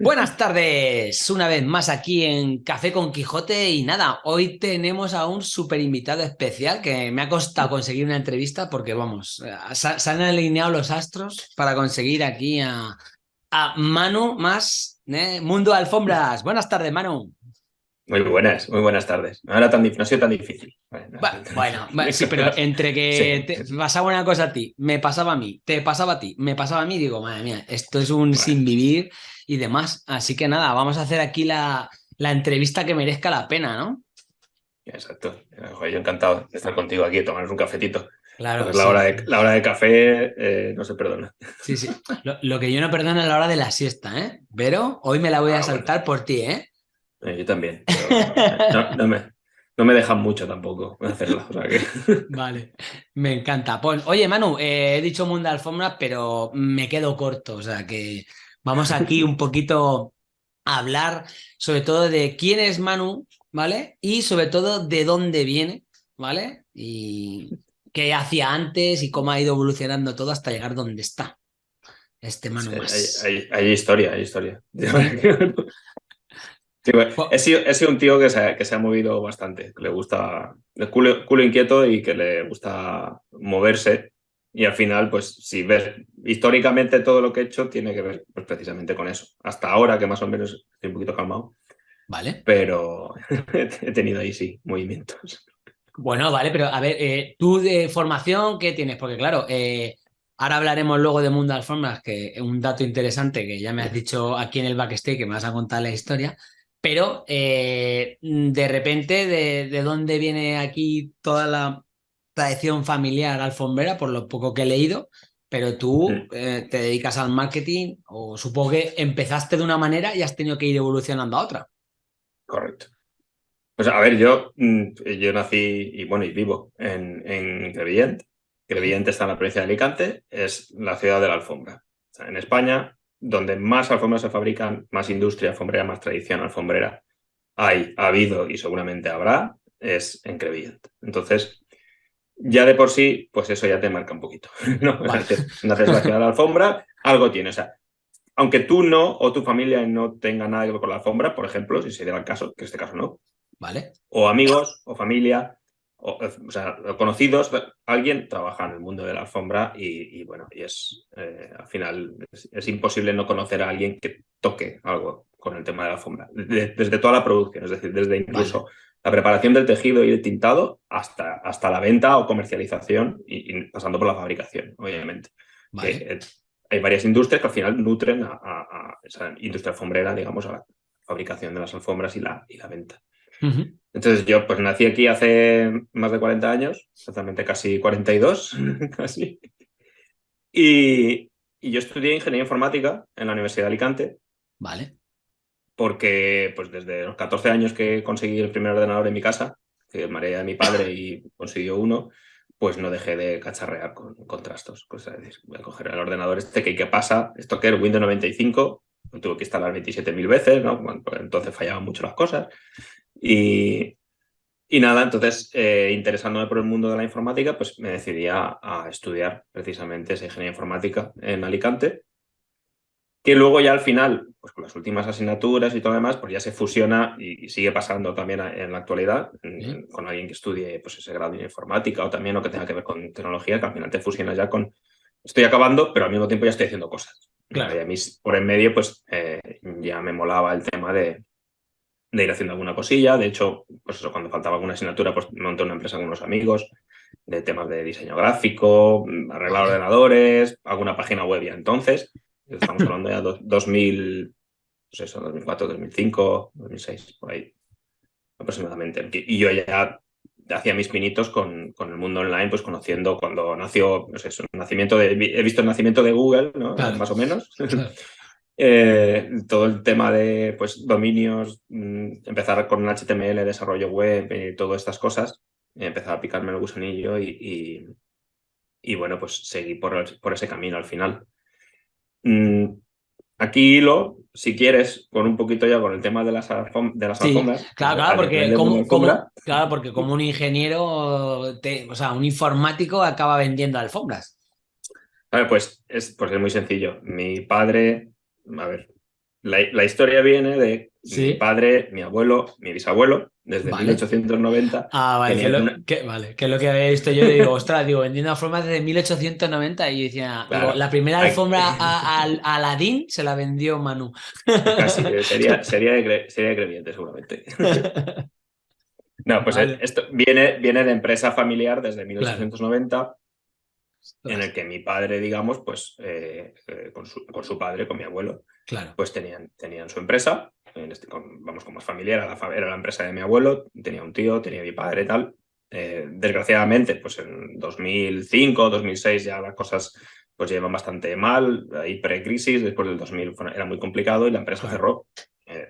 Buenas tardes, una vez más aquí en Café con Quijote y nada, hoy tenemos a un súper invitado especial que me ha costado conseguir una entrevista porque vamos, se, han alineado los astros para conseguir aquí a, a Manu más ¿eh? Mundo Alfombras. Buenas tardes, Manu. Muy buenas, muy buenas tardes. No era tan no ha sido tan difícil. Bueno, sí, pero entre que te pasaba una cosa a ti, me pasaba a mí, te pasaba a ti, me pasaba a mí, digo, madre mía, esto es un sin vivir y demás. Así que nada, vamos a hacer aquí la, la entrevista que merezca la pena, ¿no? Exacto. Yo encantado de estar contigo aquí, tomarnos un cafetito. Claro. la, hora de, la hora de café eh, no se perdona. Sí, sí. Lo, que yo no perdono es la hora de la siesta, ¿eh? Pero hoy me la voy a ah, saltar por ti, ¿eh? ¿Eh? yo también. no, me, no, me, dejan mucho tampoco hacerla. Vale, me encanta. Pues, oye, Manu, eh, he dicho mundo alfombra, pero me quedo corto. O sea que vamos aquí un poquito a hablar sobre todo de quién es Manu, ¿vale? Y sobre todo de dónde viene, ¿vale? Y qué hacía antes y cómo ha ido evolucionando todo hasta llegar donde está. Este Manu Hay, historia, hay historia. he, sido, un tío que se, que se, ha movido bastante, que le gusta, el culo, inquieto y que le gusta moverse. Y al final, pues si ves históricamente todo lo que he hecho, tiene que ver pues, precisamente con eso. Hasta ahora, que más o menos estoy un poquito calmado. Vale. Pero he tenido ahí sí movimientos. Bueno, vale, pero a ver, eh, tú de formación, ¿qué tienes? Porque claro, eh, ahora hablaremos luego de Mundo Alfombras, que es un dato interesante que ya me has dicho aquí en el backstage, que me vas a contar la historia, pero eh, de repente, de, dónde viene aquí toda la tradición familiar alfombrera, por lo poco que he leído? Pero tú te dedicas al marketing o supongo que empezaste de una manera y has tenido que ir evolucionando a otra. Correcto. Pues a ver, yo, mm, yo nací y bueno, y vivo en, en Crevillent. Crevillent está en la provincia de Alicante, es la ciudad de la alfombra. en España, donde más alfombras se fabrican, más industria alfombrera, más tradición alfombrera hay, ha habido y seguramente habrá, es en Crevillent. Entonces, ya de por sí, pues eso ya te marca un poquito. ¿no? Naces, la alfombra, algo tiene. O sea, aunque tú no o tu familia no tenga nada que ver con la alfombra, por ejemplo, si se diera el caso, que en este caso no, o amigos, o familia, o, sea, conocidos, alguien trabaja en el mundo de la alfombra y, bueno, y es, eh, al final, es, imposible no conocer a alguien que toque algo con el tema de la alfombra, desde toda la producción, es decir, desde incluso la preparación del tejido y el tintado hasta, hasta la venta o comercialización y, pasando por la fabricación, obviamente. Eh, hay varias industrias que al final nutren a, esa industria alfombrera, digamos, a la fabricación de las alfombras y la, y la venta. Entonces yo pues nací aquí hace más de 40 años, exactamente casi 42, casi. Y, yo estudié ingeniería informática en la Universidad de Alicante. Vale. Porque pues desde los 14 años que conseguí el primer ordenador en mi casa, que mareé de mi padre y consiguió uno, pues no dejé de cacharrear con contrastos. Pues, voy a coger el ordenador este que ¿qué pasa? Esto que es Windows 95, lo tuve que instalar 27.000 veces, ¿no? Pues, entonces fallaban mucho las cosas. Y, y nada, entonces, eh, interesándome por el mundo de la informática, pues me decidí a, estudiar precisamente esa ingeniería informática en Alicante, que luego ya al final, pues con las últimas asignaturas y todo lo demás, pues ya se fusiona y, sigue pasando también en la actualidad con alguien que estudie pues, ese grado de informática o también lo que tenga que ver con tecnología, que al final te fusionas ya con, estoy acabando, pero al mismo tiempo ya estoy haciendo cosas. Claro. Y a mí, por en medio, pues eh, ya me molaba el tema de, de ir haciendo alguna cosilla. De hecho, pues eso, cuando faltaba alguna asignatura, pues monté una empresa con unos amigos de temas de diseño gráfico, arreglar ordenadores, alguna página web ya entonces. Estamos hablando ya de 2000, pues eso, 2004, 2005, 2006, por ahí aproximadamente. Y yo ya hacía mis pinitos con, con, el mundo online, pues conociendo cuando nació, no sé, el nacimiento de, he visto el nacimiento de Google, ¿no? Más o menos. Eh, todo el tema de pues, dominios, mm, empezar con HTML, desarrollo web y todas estas cosas, empezar a picarme el gusanillo y, y, bueno, pues seguí por, por, ese camino al final. Mm, aquí lo, si quieres, con un poquito ya con el tema de las, de las alfombras. Claro, claro porque, como, claro, porque como un ingeniero, o sea, un informático acaba vendiendo alfombras. pues es, pues es muy sencillo. Mi padre a ver, la, historia viene de mi padre, mi abuelo, mi bisabuelo, desde 1890. Ah, vale que, lo, vale, que es lo que había visto yo. digo, ostras, digo, vendiendo alfombras desde 1890 y decía, la primera alfombra a, Aladín se la vendió Manu. Casi, sería, sería, de, sería seguramente. No, pues esto viene, viene de empresa familiar desde 1890 en el que mi padre, digamos, pues eh, eh, con, su, con, su, padre, con mi abuelo, claro. pues tenían, tenían su empresa, en este, vamos, como es familiar, era la, era la, empresa de mi abuelo, tenía un tío, tenía mi padre y tal. Eh, desgraciadamente, pues en 2005, 2006 ya las cosas pues llevan bastante mal, hay pre-crisis, después del 2000 era muy complicado y la empresa cerró.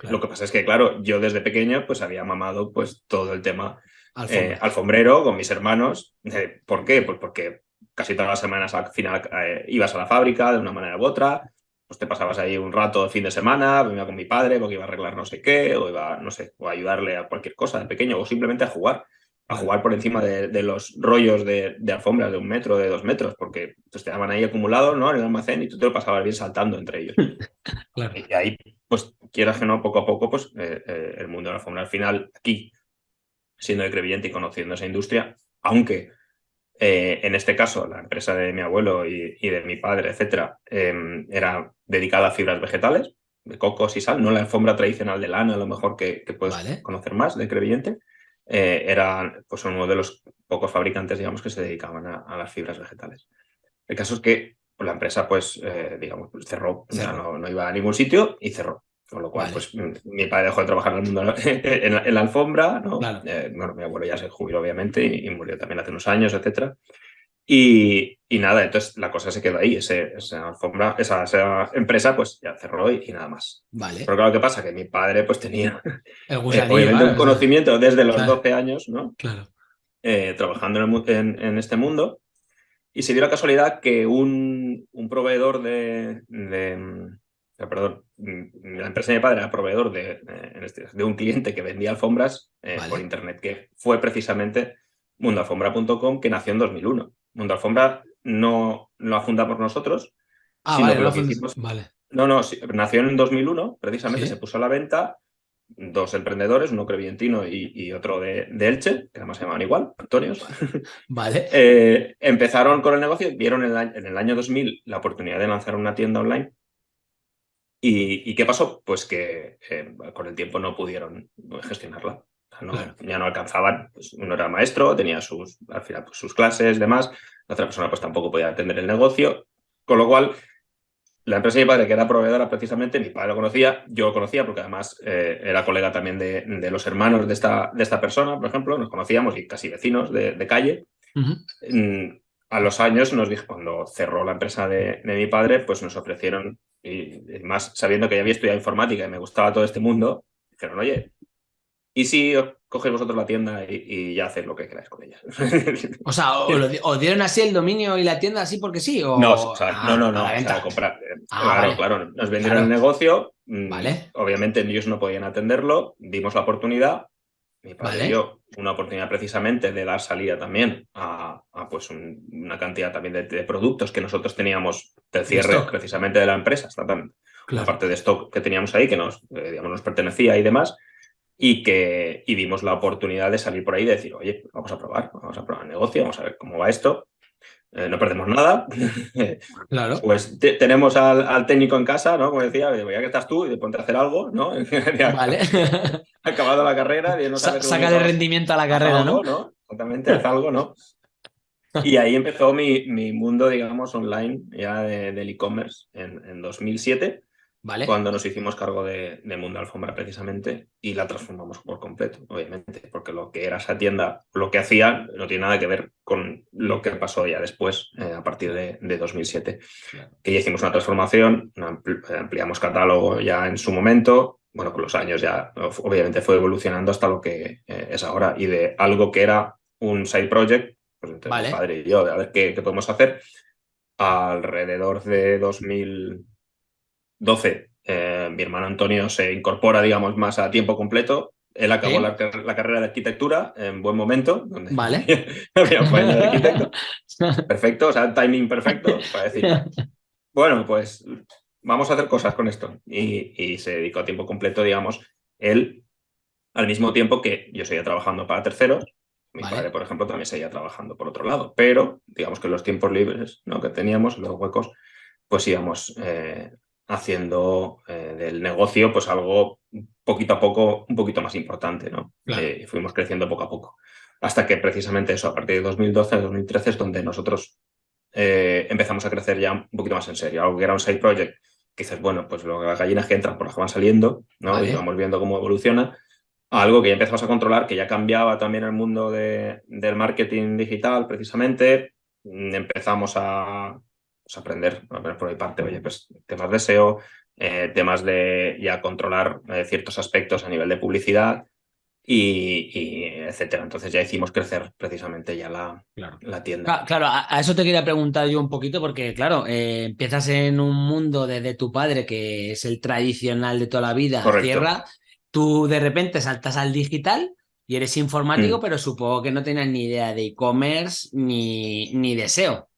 Lo que pasa es que, claro, yo desde pequeño pues había mamado pues todo el tema alfombrero con mis hermanos. ¿Por qué? Pues porque casi todas las semanas al final eh, ibas a la fábrica de una manera u otra, pues te pasabas ahí un rato de fin de semana, venía con mi padre porque iba a arreglar no sé qué, o iba, no sé, o a ayudarle a cualquier cosa de pequeño, o simplemente a jugar, a jugar por encima de, los rollos de, alfombras de un metro, de dos metros, porque pues, te daban ahí acumulados ¿no? en el almacén y tú te lo pasabas bien saltando entre ellos. Y ahí, pues quieras que no, poco a poco, pues eh, eh, el mundo de la alfombra al final, aquí, siendo de Crevillente y conociendo esa industria, aunque eh, en este caso, la empresa de mi abuelo y, de mi padre, etcétera, em, era dedicada a fibras vegetales, de cocos y sal, no la alfombra tradicional de lana, a lo mejor que, puedes conocer más de Crevillente. Eh, era pues, uno de los pocos fabricantes, digamos, que se dedicaban a, las fibras vegetales. El caso es que la empresa, pues, eh, digamos, cerró, no, iba a ningún sitio y cerró. Con lo cual, pues mi padre dejó de trabajar en el mundo en la, alfombra, ¿no? Eh, bueno, mi abuelo ya se jubiló, obviamente, y, murió también hace unos años, etcétera. Y, y, nada, entonces la cosa se quedó ahí. esa alfombra, esa, empresa, pues ya cerró y, nada más. Vale. Pero claro, ¿qué pasa? Que mi padre, pues tenía eh, obviamente un conocimiento desde los 12 años, ¿no? Claro. Eh, trabajando en, en, este mundo. Y se dio la casualidad que un, un proveedor de, perdón, mm, la empresa de mi padre era proveedor de, este, de, un cliente que vendía alfombras eh, por internet, que fue precisamente mundoalfombra.com, que nació en 2001. Mundo Alfombra no, lo ha fundado por nosotros, ah, sino vale, que lo Vale. No, no, nació en 2001, precisamente se puso a la venta dos emprendedores, uno crevientino y, otro de, Elche, que además se llamaban igual, Antonios. Vale. Eh, empezaron con el negocio, vieron en el, en el año 2000 la oportunidad de lanzar una tienda online ¿Y, qué pasó? Pues que eh, con el tiempo no pudieron gestionarla. Ya no alcanzaban. Pues uno era maestro, tenía sus, al final, pues, sus clases, demás. La otra persona pues tampoco podía atender el negocio. Con lo cual, la empresa de mi padre, que era proveedora precisamente, mi padre lo conocía, yo lo conocía porque además eh, era colega también de, los hermanos de esta, de esta persona, por ejemplo, nos conocíamos y casi vecinos de, calle. Mm, a los años nos dijo, cuando cerró la empresa de, de mi padre, pues nos ofrecieron y más sabiendo que ya había estudiado informática y me gustaba todo este mundo, dijeron, oye, ¿y si cogéis vosotros la tienda y, ya hacéis lo que queráis con ella? O sea, o, dieron así el dominio y la tienda así porque sí? O... No, no, no, no, comprar. Ah, claro, claro, nos vendieron el negocio, mm, vale. obviamente ellos no podían atenderlo, dimos la oportunidad, mi padre dio una oportunidad precisamente de dar salida también a, pues una cantidad también de, productos que nosotros teníamos del cierre precisamente de la empresa, exactamente. La parte de stock que teníamos ahí que nos, eh, digamos, nos pertenecía y demás, y que y dimos la oportunidad de salir por ahí y decir, oye, vamos a probar, vamos a probar el negocio, vamos a ver cómo va esto. Eh, no perdemos nada. Claro. Pues tenemos al, técnico en casa, ¿no? Como decía, voy a que estás tú y ponte a hacer algo, ¿no? vale. Acabado la carrera. Y no Saca de rendimiento a la carrera, ¿no? ¿no? Exactamente, haz algo, ¿no? Y ahí empezó mi, mi mundo, digamos, online ya del e-commerce en, en 2007 cuando nos hicimos cargo de, Mundo Alfombra precisamente y la transformamos por completo, obviamente, porque lo que era esa tienda, lo que hacía, no tiene nada que ver con lo que pasó ya después, eh, a partir de, 2007. Que ya hicimos una transformación, ampliamos catálogo ya en su momento, bueno, con los años ya obviamente fue evolucionando hasta lo que eh, es ahora y de algo que era un side project, pues entre mi padre y yo, de a ver qué, qué podemos hacer, alrededor de 2000 12, eh, mi hermano Antonio se incorpora, digamos, más a tiempo completo. Él acabó la, carrera de arquitectura en buen momento. vale. Perfecto, o sea, timing perfecto para decir. Bueno, pues vamos a hacer cosas con esto. Y, se dedicó a tiempo completo, digamos, él, al mismo tiempo que yo seguía trabajando para terceros. Mi padre, por ejemplo, también seguía trabajando por otro lado. Pero, digamos que los tiempos libres ¿no? que teníamos, los huecos, pues íbamos eh, haciendo eh, del negocio pues algo poquito a poco, un poquito más importante, ¿no? Eh, y fuimos creciendo poco a poco. Hasta que precisamente eso, a partir de 2012, 2013 es donde nosotros empezamos a crecer ya un poquito más en serio. Algo que era un side project, que dices, bueno, pues las gallinas que entran por las que van saliendo, ¿no? Y vamos viendo cómo evoluciona. algo que ya empezamos a controlar, que ya cambiaba también el mundo de, del marketing digital, precisamente. Empezamos a, pues, aprender, por mi parte, oye, pues temas de SEO, eh, temas de ya controlar eh, ciertos aspectos a nivel de publicidad y, etcétera. Entonces ya hicimos crecer precisamente ya la, la tienda. Claro, a, eso te quería preguntar yo un poquito porque, claro, eh, empiezas en un mundo de, tu padre que es el tradicional de toda la vida, tierra, tú de repente saltas al digital y eres informático, mm. pero supongo que no tenías ni idea de e-commerce ni, ni de SEO.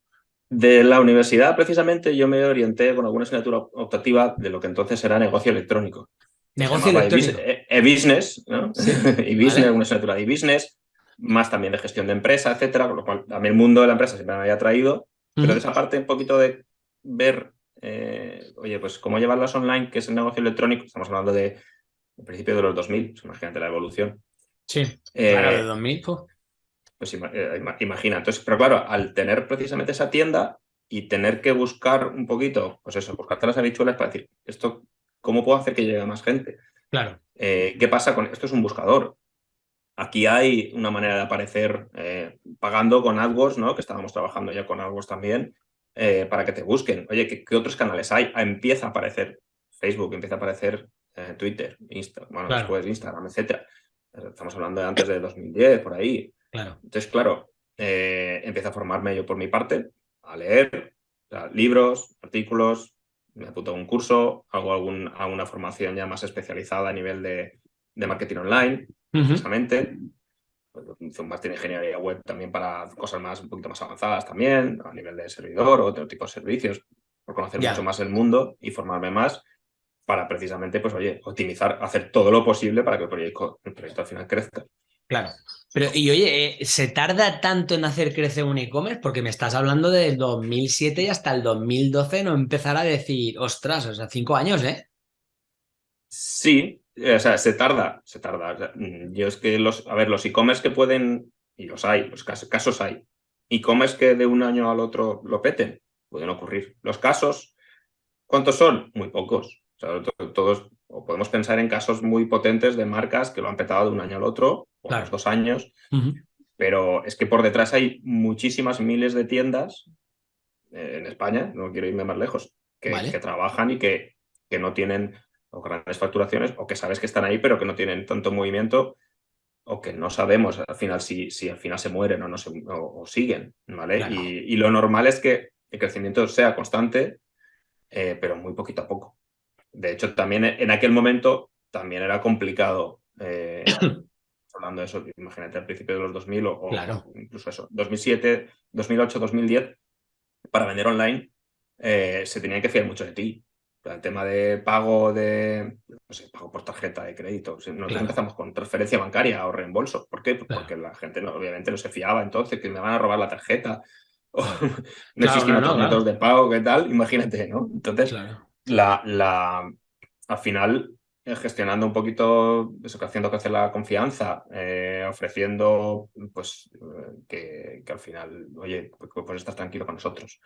De la universidad, precisamente, yo me orienté con alguna asignatura optativa de lo que entonces era negocio electrónico. Negocio electrónico. E-business, ¿no? e-business, una asignatura de e-business, más también de gestión de empresa, etcétera, con lo cual a mí el mundo de la empresa siempre me había traído, pero de esa parte un poquito de ver, eh, oye, pues cómo llevarlas online, que es el negocio electrónico, estamos hablando de, principio de los 2000, pues imagínate la evolución. Sí, eh, claro, de 2000, pues. Pues eh, imagina. Entonces, pero claro, al tener precisamente esa tienda y tener que buscar un poquito, pues eso, buscarte las habichuelas para decir, esto, ¿cómo puedo hacer que llegue a más gente? Claro. Eh, ¿Qué pasa con esto? Es un buscador. Aquí hay una manera de aparecer eh, pagando con AdWords, ¿no? Que estábamos trabajando ya con AdWords también, para que te busquen. Oye, ¿qué, otros canales hay? Ah, empieza a aparecer Facebook, empieza a aparecer Twitter, Insta, bueno, después Instagram, etcétera. Estamos hablando de antes de 2010, por ahí. Entonces, claro, eh, empiezo a formarme yo por mi parte, a leer libros, artículos, me apunto a un curso, hago algún, alguna formación ya más especializada a nivel de, marketing online, precisamente. Pues, un máster de ingeniería web también para cosas más un poquito más avanzadas también, a nivel de servidor o otro tipo de servicios, por conocer mucho más el mundo y formarme más para precisamente, pues oye, optimizar, hacer todo lo posible para que el proyecto, el proyecto al final crezca. Claro. Pero, y oye, eh, ¿se tarda tanto en hacer crecer un e-commerce? Porque me estás hablando del 2007 y hasta el 2012 no empezar a decir, ostras, o sea, cinco años, ¿eh? Sí, o sea, se tarda, se tarda. Mm, yo es que los, a ver, los e-commerce que pueden, y los hay, los casos, hay, e-commerce que de un año al otro lo peten, pueden ocurrir. Los casos, ¿cuántos son? Muy pocos. O sea, todos, o podemos pensar en casos muy potentes de marcas que lo han petado de un año al otro, o a los dos años, pero es que por detrás hay muchísimas miles de tiendas eh, en España, no quiero irme más lejos, que, que trabajan y que, que no tienen o grandes facturaciones o que sabes que están ahí pero que no tienen tanto movimiento o que no sabemos al final si, si al final se mueren o no se, o, siguen, ¿vale? Y, y, lo normal es que el crecimiento sea constante, eh, pero muy poquito a poco. De hecho, también en aquel momento también era complicado, eh, hablando de eso, imagínate al principio de los 2000 o, incluso eso, 2007, 2008, 2010, para vender online eh, se tenía que fiar mucho de ti. El tema de pago de, no sé, pago por tarjeta de crédito. Nosotros empezamos con transferencia bancaria o reembolso. ¿Por qué? Porque la gente obviamente no se fiaba entonces, que me van a robar la tarjeta. no existían otros métodos de pago, ¿qué tal? Imagínate, ¿no? Entonces, la, la, al final, gestionando un poquito, eso, haciendo crecer la confianza, eh, ofreciendo pues que, que, al final, oye, pues, pues, estás tranquilo con nosotros,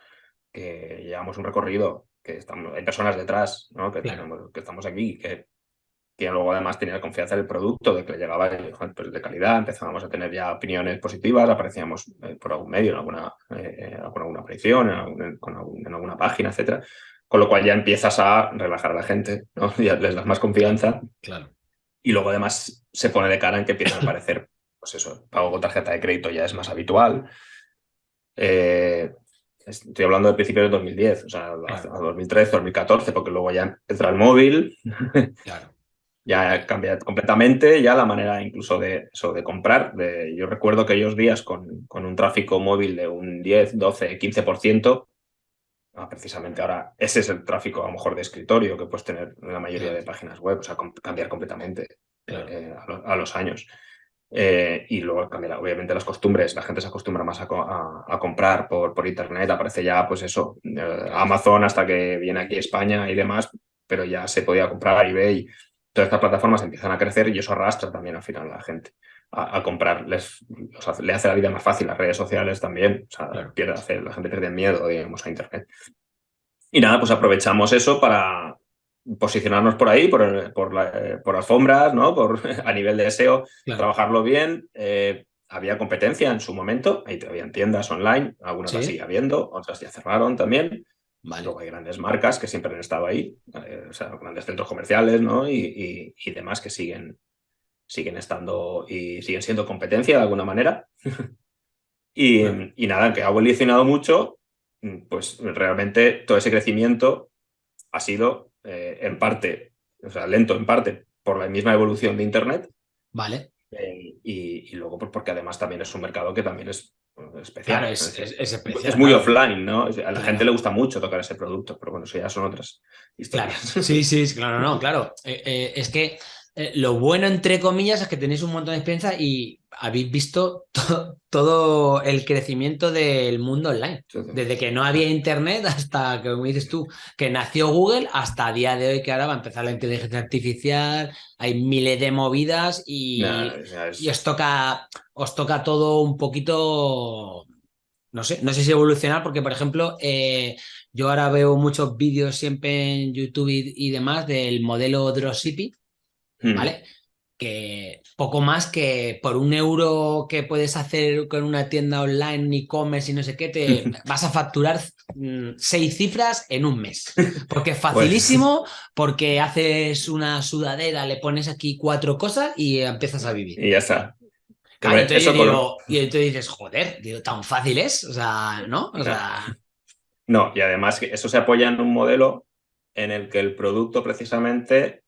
que llevamos un recorrido, que estamos, hay personas detrás, ¿no? que, que estamos aquí, que, que luego además tenía confianza en el producto, de que le llegaba pues, de calidad, empezábamos a tener ya opiniones positivas, aparecíamos eh, por algún medio, en alguna, alguna aparición, en, en alguna página, etcétera con lo cual ya empiezas a relajar a la gente, ¿no? ya les das más confianza. Claro. Y luego además se pone de cara en que empieza a aparecer, pues eso, pago con tarjeta de crédito ya es más habitual. Eh, estoy hablando del principio de 2010, o sea, a 2013, 2014, porque luego ya entra el móvil. Claro. ya cambia completamente ya la manera incluso de, eso, de comprar. De, yo recuerdo aquellos días con, con un tráfico móvil de un 10, 12, 15%, precisamente ahora ese es el tráfico a lo mejor de escritorio que puedes tener en la mayoría de páginas web, o sea, cambiar completamente eh, a, los años. Eh, y luego cambiar obviamente las costumbres, la gente se acostumbra más a, comprar por, por, internet, aparece ya pues eso, eh, Amazon hasta que viene aquí España y demás, pero ya se podía comprar eBay, todas estas plataformas empiezan a crecer y eso arrastra también al final a la gente a, comprar, Les, le hace la vida más fácil, las redes sociales también, o sea, pierde, la gente pierde miedo, digamos, a internet. Y nada, pues aprovechamos eso para posicionarnos por ahí, por, por, la, por alfombras, ¿no? Por, a nivel de SEO, trabajarlo bien. Eh, había competencia en su momento, ahí había tiendas online, algunas las sigue habiendo, otras ya cerraron también. Luego hay grandes marcas que siempre han estado ahí, eh, o sea, grandes centros comerciales, ¿no? Y, y, demás que siguen, siguen estando y siguen siendo competencia de alguna manera. y, y, nada, que ha evolucionado mucho, pues realmente todo ese crecimiento ha sido eh, en parte, o sea, lento en parte por la misma evolución de Internet. Vale. Eh, y, luego pues, porque además también es un mercado que también es especial. es, especial. Es muy offline, ¿no? A la gente le gusta mucho tocar ese producto, pero bueno, eso ya son otras historias. Claro. Sí, sí, claro, no, claro. Eh, es que lo bueno, entre comillas, es que tenéis un montón de experiencia y habéis visto todo el crecimiento del mundo online. Desde que no había internet hasta, como dices tú, que nació Google, hasta a día de hoy que ahora va a empezar la inteligencia artificial, hay miles de movidas y, os, toca, os toca todo un poquito... No sé, no sé si evolucionar, porque por ejemplo, eh, yo ahora veo muchos vídeos siempre en YouTube y, demás del modelo dropshipping, hmm. ¿vale? que poco más que por un euro que puedes hacer con una tienda online, e-commerce y no sé qué, te vas a facturar mm, seis cifras en un mes. Porque es pues facilísimo, porque haces una sudadera, le pones aquí cuatro cosas y empiezas a vivir. Y ya está. y entonces dices, joder, digo, tan fácil es, o sea, ¿no? O sea... No, y además eso se apoya en un modelo en el que el producto precisamente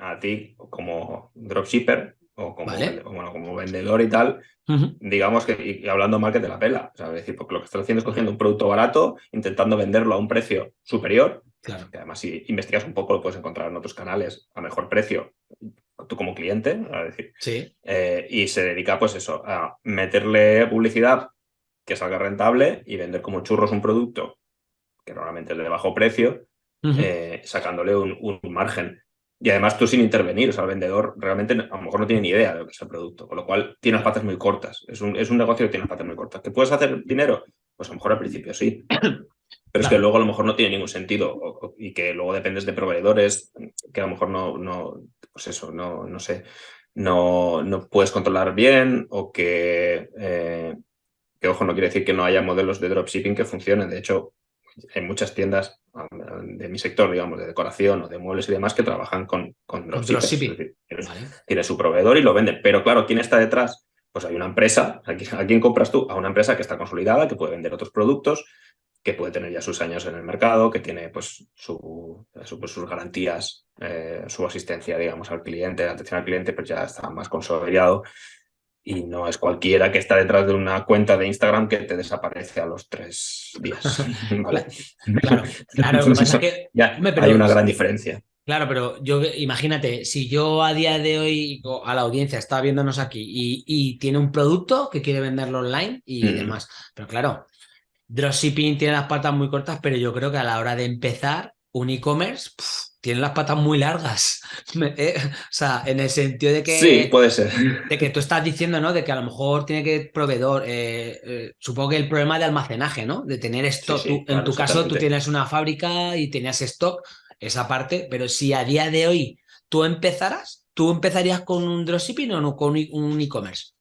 a ti como dropshipper o como, bueno, como vendedor y tal, digamos que, y, hablando mal que te la pela. O sea, decir, porque lo que estás haciendo es cogiendo un producto barato, intentando venderlo a un precio superior, claro. que además si investigas un poco lo puedes encontrar en otros canales a mejor precio, tú como cliente, a decir. Sí. Eh, y se dedica pues eso, a meterle publicidad que salga rentable y vender como churros un producto que normalmente es de bajo precio, eh, sacándole un, un margen. Y además tú sin intervenir, o sea, el vendedor realmente a lo mejor no tiene ni idea de lo que es el producto, con lo cual tiene las patas muy cortas. Es un, es un negocio que tiene las patas muy cortas. ¿Que puedes hacer dinero? Pues a lo mejor al principio sí. Pero es que luego a lo mejor no tiene ningún sentido y que luego dependes de proveedores que a lo mejor no, no pues eso, no, no sé, no, no puedes controlar bien o que, eh, que, ojo, no quiere decir que no haya modelos de dropshipping que funcionen. De hecho, hay muchas tiendas de mi sector, digamos, de decoración o de muebles y demás que trabajan con, con dropshipping. Tiene su proveedor y lo venden. Pero claro, ¿quién está detrás? Pues hay una empresa. ¿A quién compras tú? A una empresa que está consolidada, que puede vender otros productos, que puede tener ya sus años en el mercado, que tiene pues, su, pues, sus garantías, eh, su asistencia, digamos, al cliente, la atención al cliente, pues ya está más consolidado y no es cualquiera que está detrás de una cuenta de Instagram que te desaparece a los tres días. Claro, claro, que ya, hay una gran diferencia. Claro, pero yo imagínate, si yo a día de hoy a la audiencia está viéndonos aquí y, tiene un producto que quiere venderlo online y mm. demás, pero claro, dropshipping tiene las patas muy cortas, pero yo creo que a la hora de empezar un e-commerce tienen las patas muy largas. Eh, o sea, en el sentido de que. Sí, puede ser. De que tú estás diciendo, ¿no? De que a lo mejor tiene que proveedor. Eh, eh, supongo que el problema de almacenaje, ¿no? De tener stock. en tu caso, tú tienes una fábrica y tenías stock, esa parte, pero si a día de hoy tú empezaras, ¿tú empezarías con un dropshipping o no con un e-commerce?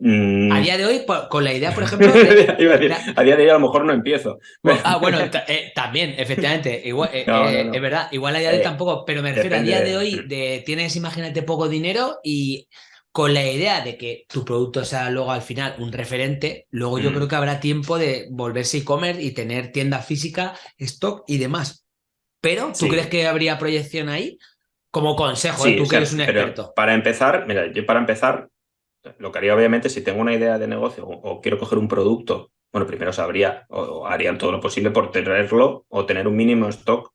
Mm. A día de hoy, con la idea, por ejemplo. a, día de hoy a lo mejor no empiezo. ah, bueno, eh, también, efectivamente. Igual, eh, eh, Es verdad, igual a día de hoy tampoco, pero me refiero a día de hoy, de tienes, imagínate, poco dinero y con la idea de que tu producto sea luego al final un referente, luego yo mm. creo que habrá tiempo de volverse e-commerce y tener tienda física, stock y demás. Pero, ¿tú crees que habría proyección ahí? Como consejo, tú que eres un experto. Para empezar, mira, yo para empezar lo que haría obviamente si tengo una idea de negocio o, quiero coger un producto bueno, primero sabría o, harían todo lo posible por tenerlo o tener un mínimo stock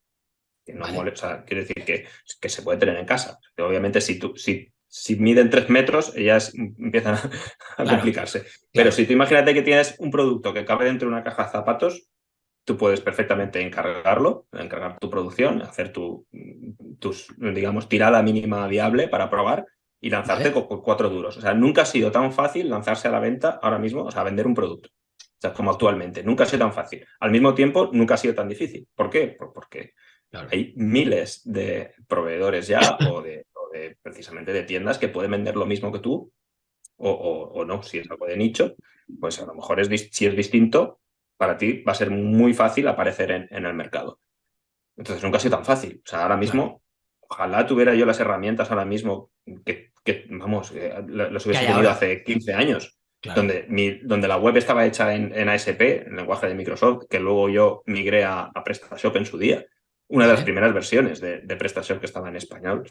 que no molesta. quiere decir que, que se puede tener en casa. Obviamente, si, tú, si, si miden tres metros, ellas empiezan a, complicarse. Pero si tú imagínate que tienes un producto que cabe dentro de una caja de zapatos, tú puedes perfectamente encargarlo, encargar tu producción, hacer tu, tus, digamos, tirada mínima viable para probar y lanzarte con, cuatro duros. O sea, nunca ha sido tan fácil lanzarse a la venta ahora mismo, o sea, vender un producto. O sea, como actualmente. Nunca ha sido tan fácil. Al mismo tiempo, nunca ha sido tan difícil. ¿Por qué? Porque hay miles de proveedores ya o de, precisamente de tiendas que pueden vender lo mismo que tú o, o, no, si es algo de nicho, pues a lo mejor es, si es distinto, para ti va a ser muy fácil aparecer en, el mercado. Entonces nunca ha sido tan fácil. O sea, ahora mismo, ojalá tuviera yo las herramientas ahora mismo que, vamos, eh, los hubiese tenido hace 15 años. Donde, mi, donde la web estaba hecha en, ASP, en lenguaje de Microsoft, que luego yo migré a, PrestaShop en su día. Una de las primeras versiones de, de PrestaShop que estaba en español.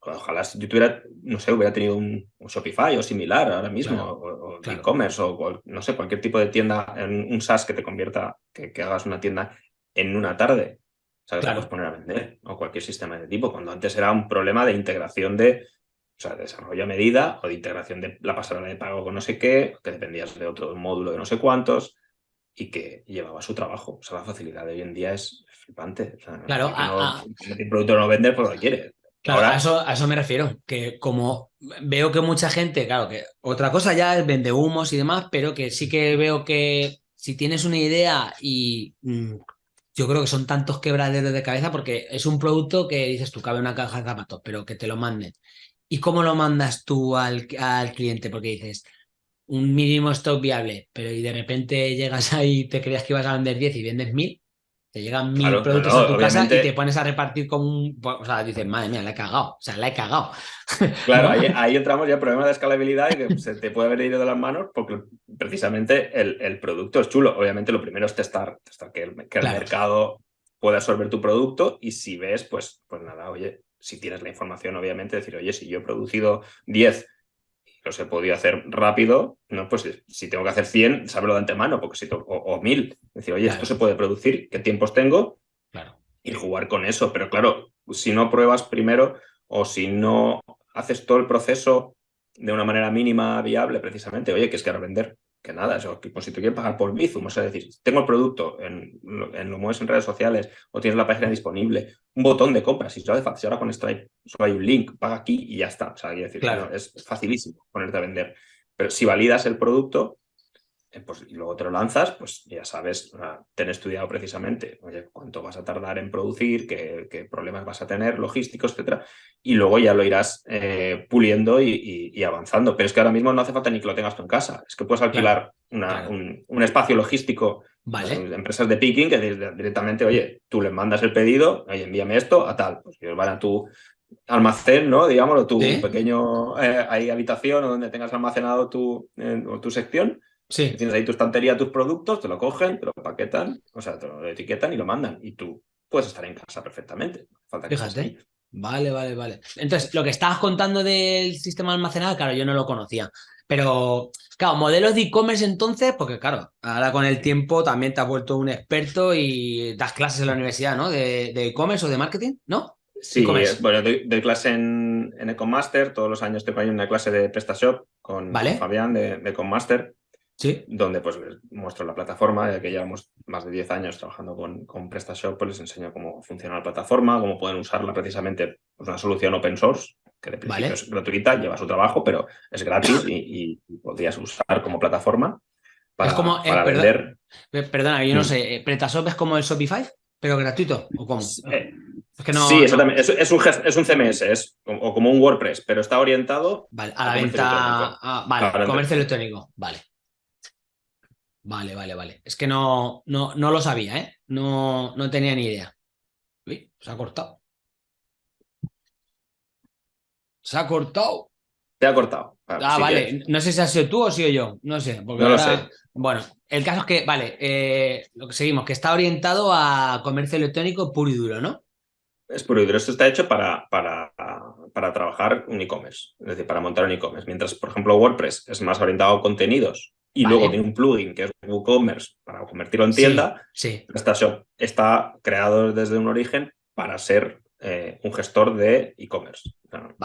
Ojalá si yo tuviera, no sé, hubiera tenido un, Shopify o similar ahora mismo, o, e-commerce, o, no sé, cualquier tipo de tienda, un SaaS que te convierta, que, hagas una tienda en una tarde. O sea, que puedes poner a vender, o cualquier sistema de tipo, cuando antes era un problema de integración de, o sea, desarrollo a medida, o de integración de la pasarela de pago con no sé qué, que dependías de otro módulo de no sé cuántos, y que llevaba su trabajo. O sea, la facilidad de hoy en día es flipante. claro, el producto no vender pues lo quiere. Claro, a, eso, a eso me refiero, que como veo que mucha gente, claro, que otra cosa ya es vende humos y demás, pero que sí que veo que si tienes una idea y mm, yo creo que son tantos quebraderos de cabeza porque es un producto que dices tú, cabe una caja de zapatos, pero que te lo manden. ¿Y cómo lo mandas tú al, al cliente? Porque dices, un mínimo stock viable, pero y de repente llegas ahí y te creías que ibas a vender 10 y vendes 1000, te llegan mil productos a tu casa y te pones a repartir con un. O sea, dices, madre mía, la he cagado. O sea, la he cagado. Claro, ahí, entramos ya en problemas de escalabilidad y que se te puede haber ido de las manos porque precisamente el, producto es chulo. Obviamente, lo primero es testar, testar que, el, mercado pueda absorber tu producto y si ves, pues, pues nada, oye, si tienes la información, obviamente, decir, oye, si yo he producido 10 los he podido hacer rápido, ¿no? Pues si tengo que hacer 100, sábelo de antemano, porque si o, 1000. Decir, oye, esto se puede producir, ¿qué tiempos tengo? Claro. Y jugar con eso. Pero claro, si no pruebas primero o si no haces todo el proceso de una manera mínima viable, precisamente, oye, que es que vender que nada, eso, pues si te quieres pagar por Bizum, o sea, decir, tengo el producto, en, en, lo mueves en redes sociales o tienes la página disponible, un botón de compra, si ahora con Stripe solo hay un link, paga aquí y ya está, o sea, decir, claro. es facilísimo ponerte a vender, pero si validas el producto, pues, y luego te lo lanzas, pues ya sabes, ten estudiado precisamente, oye, cuánto vas a tardar en producir, qué, problemas vas a tener, logísticos, etcétera, y luego ya lo irás eh, puliendo y, avanzando. Pero es que ahora mismo no hace falta ni que lo tengas tú en casa, es que puedes alquilar Un, espacio logístico vale. empresas de picking que directamente, oye, tú les mandas el pedido, oye, envíame esto a tal, pues ellos van a tu almacén, ¿no? Digámoslo, tu pequeño eh, habitación o donde tengas almacenado tu, tu sección Sí. Tienes ahí tu estantería, tus productos, te lo cogen, te lo paquetan, o sea, te lo etiquetan y lo mandan. Y tú puedes estar en casa perfectamente. Falta Fíjate. Vale, vale, vale. Entonces, lo que estabas contando del sistema almacenado, claro, yo no lo conocía. Pero, claro, modelos de e-commerce entonces, porque claro, ahora con el tiempo también te has vuelto un experto y das clases en la universidad, ¿no? De e-commerce o de marketing, ¿no? Sí, bueno, doy, clase en, en Ecomaster, todos los años tengo ahí una clase de PrestaShop con, Fabián de, de Ecomaster ¿Sí? donde pues les muestro la plataforma, ya que llevamos más de 10 años trabajando con, con PrestaShop, pues les enseño cómo funciona la plataforma, cómo pueden usarla precisamente, pues una solución open source, que de principio es gratuita, lleva su trabajo, pero es gratis y, podrías usar como plataforma para, como, eh, vender. Perdona, yo no mm. sé, eh, ¿PrestaShop es como el Shopify, pero gratuito? ¿O cómo? Eh, sí, exactamente. Es, un, es un CMS, es o como un WordPress, pero está orientado vale, a la venta. vale, comercio electrónico. Vale. Vale, vale, vale. Es que no, no, no lo sabía, ¿eh? No, no tenía ni idea. Uy, se ha cortado. Se ha cortado. Se ha cortado. ah, vale. No sé si has sido tú o sido yo. No sé. no lo sé. Bueno, el caso es que, vale, eh, lo que seguimos, que está orientado a comercio electrónico puro y duro, ¿no? Es puro y duro. Esto está hecho para, para, para trabajar un e-commerce, es decir, para montar un e-commerce. Mientras, por ejemplo, WordPress es más orientado a contenidos y luego tiene un plugin que es WooCommerce para convertirlo en tienda. Sí. PrestaShop está creado desde un origen para ser eh, un gestor de e-commerce.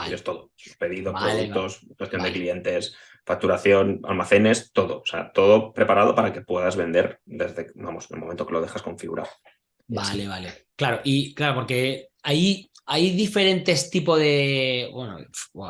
Y es todo. Pedidos, productos, cuestión de clientes, facturación, almacenes, todo. O sea, todo preparado para que puedas vender desde, vamos, el momento que lo dejas configurado. Vale, vale. Claro, y claro, porque ahí hay diferentes tipos de, bueno,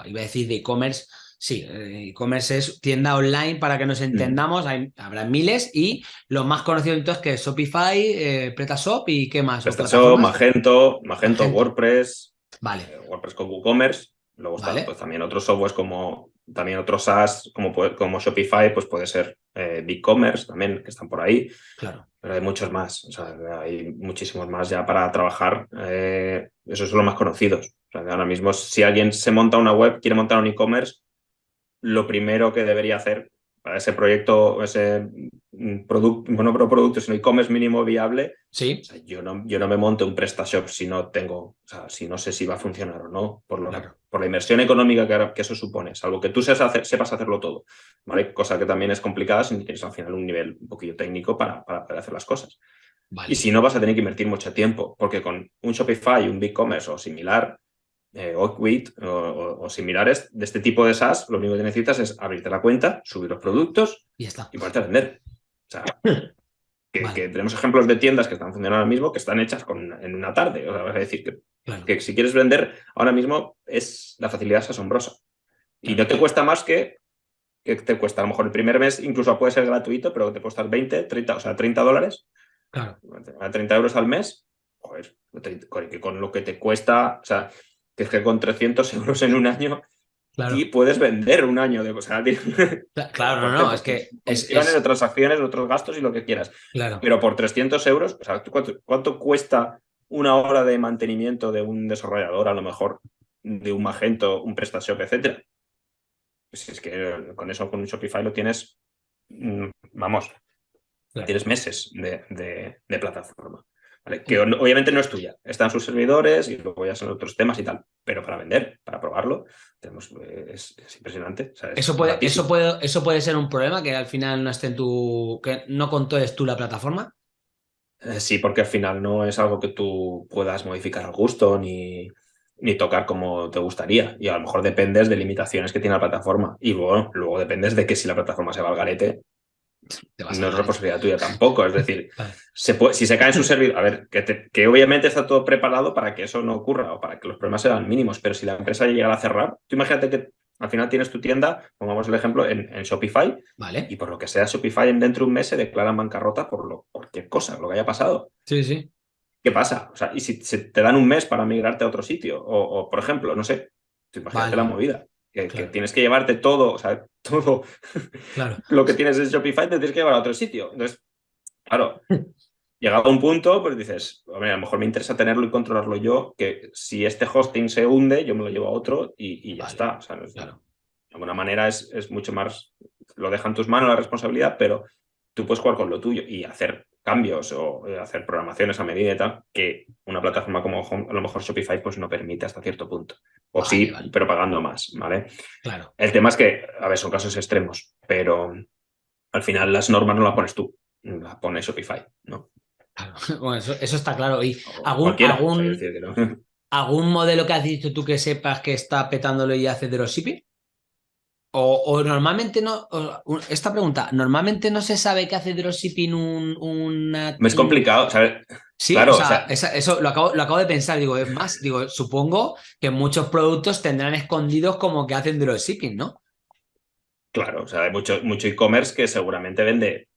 iba a decir de e-commerce, sí, eh, e-commerce es tienda online para que nos mm. entendamos, habrá miles y los más conocidos entonces que es Shopify, eh, PretaShop y qué más. PretaShop, Magento, Magento, WordPress, vale. Eh, WordPress con WooCommerce, luego pues, también otros softwares como también otros SaaS como, como Shopify, pues puede ser eh, BigCommerce también, que están por ahí. Claro. Pero hay muchos más, o sea, hay muchísimos más ya para trabajar. Esos son los más conocidos. O sea, ahora mismo, si alguien se monta una web, quiere montar un e-commerce, lo primero que debería hacer para ese proyecto, ese mm, producto, bueno, no producto, sino e-commerce mínimo viable, sí. yo, no, yo no me monto un PrestaShop si no tengo, o sea, si no sé si va a funcionar o no, por, lo, por la inversión económica que, que, eso supone, salvo que tú sepas, sepas hacerlo todo, ¿vale? Cosa que también es complicada si tienes al final un nivel un poquillo técnico para, para poder hacer las cosas. Y si no, vas a tener que invertir mucho tiempo, porque con un Shopify, un BigCommerce o similar, eh, Oakwit o, similares de este tipo de SaaS, lo único que necesitas es abrirte la cuenta, subir los productos y, está. y poderte vender. O sea, que, tenemos ejemplos de tiendas que están funcionando ahora mismo que están hechas con, en una tarde. O sea, vas a decir que, que, si quieres vender, ahora mismo es la facilidad es asombrosa. Y no te cuesta más que, que te cuesta a lo mejor el primer mes, incluso puede ser gratuito, pero te cuesta 20, 30, o sea, 30 dólares. Claro. 30 euros al mes, joder, con lo que te cuesta, o sea, que es que con 300 euros en un año y puedes vender un año de... O claro, no, no, es que... Es, de transacciones, otros gastos y lo que quieras. Claro. Pero por 300 euros, o sea, ¿cuánto, cuesta una hora de mantenimiento de un desarrollador, a lo mejor, de un Magento, un PrestaShop, etcétera? Pues es que con eso, con un Shopify lo tienes, mm, vamos, tienes meses de plataforma que obviamente no es tuya, están sus servidores y luego ya son otros temas y tal, pero para vender, para probarlo, tenemos, eh, es, impresionante. eso, puede, eso, puede, eso puede ser un problema, que al final no esté en tu, que no controles tú la plataforma. Eh, sí, porque al final no es algo que tú puedas modificar al gusto ni, ni tocar como te gustaría. Y a lo mejor dependes de limitaciones que tiene la plataforma. Y luego, luego dependes de que si la plataforma se va al garete, no es responsabilidad tuya tampoco. Es decir, si se cae en su servidor, a ver, que, obviamente está todo preparado para que eso no ocurra o para que los problemas sean mínimos, pero si la empresa llega a cerrar, tú imagínate que al final tienes tu tienda, pongamos el ejemplo, en, Shopify, vale. y por lo que sea Shopify dentro de un mes se declaran bancarrota por lo, cualquier cosa, lo que haya pasado. Sí, sí. ¿Qué pasa? O sea, y si, te dan un mes para migrarte a otro sitio, o, por ejemplo, no sé, imagínate la movida que, tienes que llevarte todo, o sea, todo claro. lo que tienes en Shopify te tienes que llevar a otro sitio. Entonces, claro, llegado a un punto, pues dices, a lo mejor me interesa tenerlo y controlarlo yo, que si este hosting se hunde, yo me lo llevo a otro y, ya está. O sea, De alguna manera es, es mucho más, lo deja en tus manos la responsabilidad, pero tú puedes jugar con lo tuyo y hacer cambios o eh, hacer programaciones a medida y tal, que una plataforma como a lo mejor Shopify pues no permite hasta cierto punto. O sí, pero pagando más, ¿vale? Claro. El tema es que, a ver, son casos extremos, pero al final las normas no las pones tú, las pone Shopify, ¿no? Claro. Bueno, eso, está claro. ¿Y algún, algún, algún modelo que has dicho tú que sepas que está petándolo y hace dropshipping? O, normalmente no, esta pregunta, ¿normalmente no se sabe qué hace dropshipping un, una... Es complicado, ¿sabes? Sí, claro, o sea, eso lo acabo, lo acabo, de pensar, digo, es más, digo, supongo que muchos productos tendrán escondidos como que hacen dropshipping, ¿no? Claro, o sea, hay mucho, mucho e-commerce que seguramente vende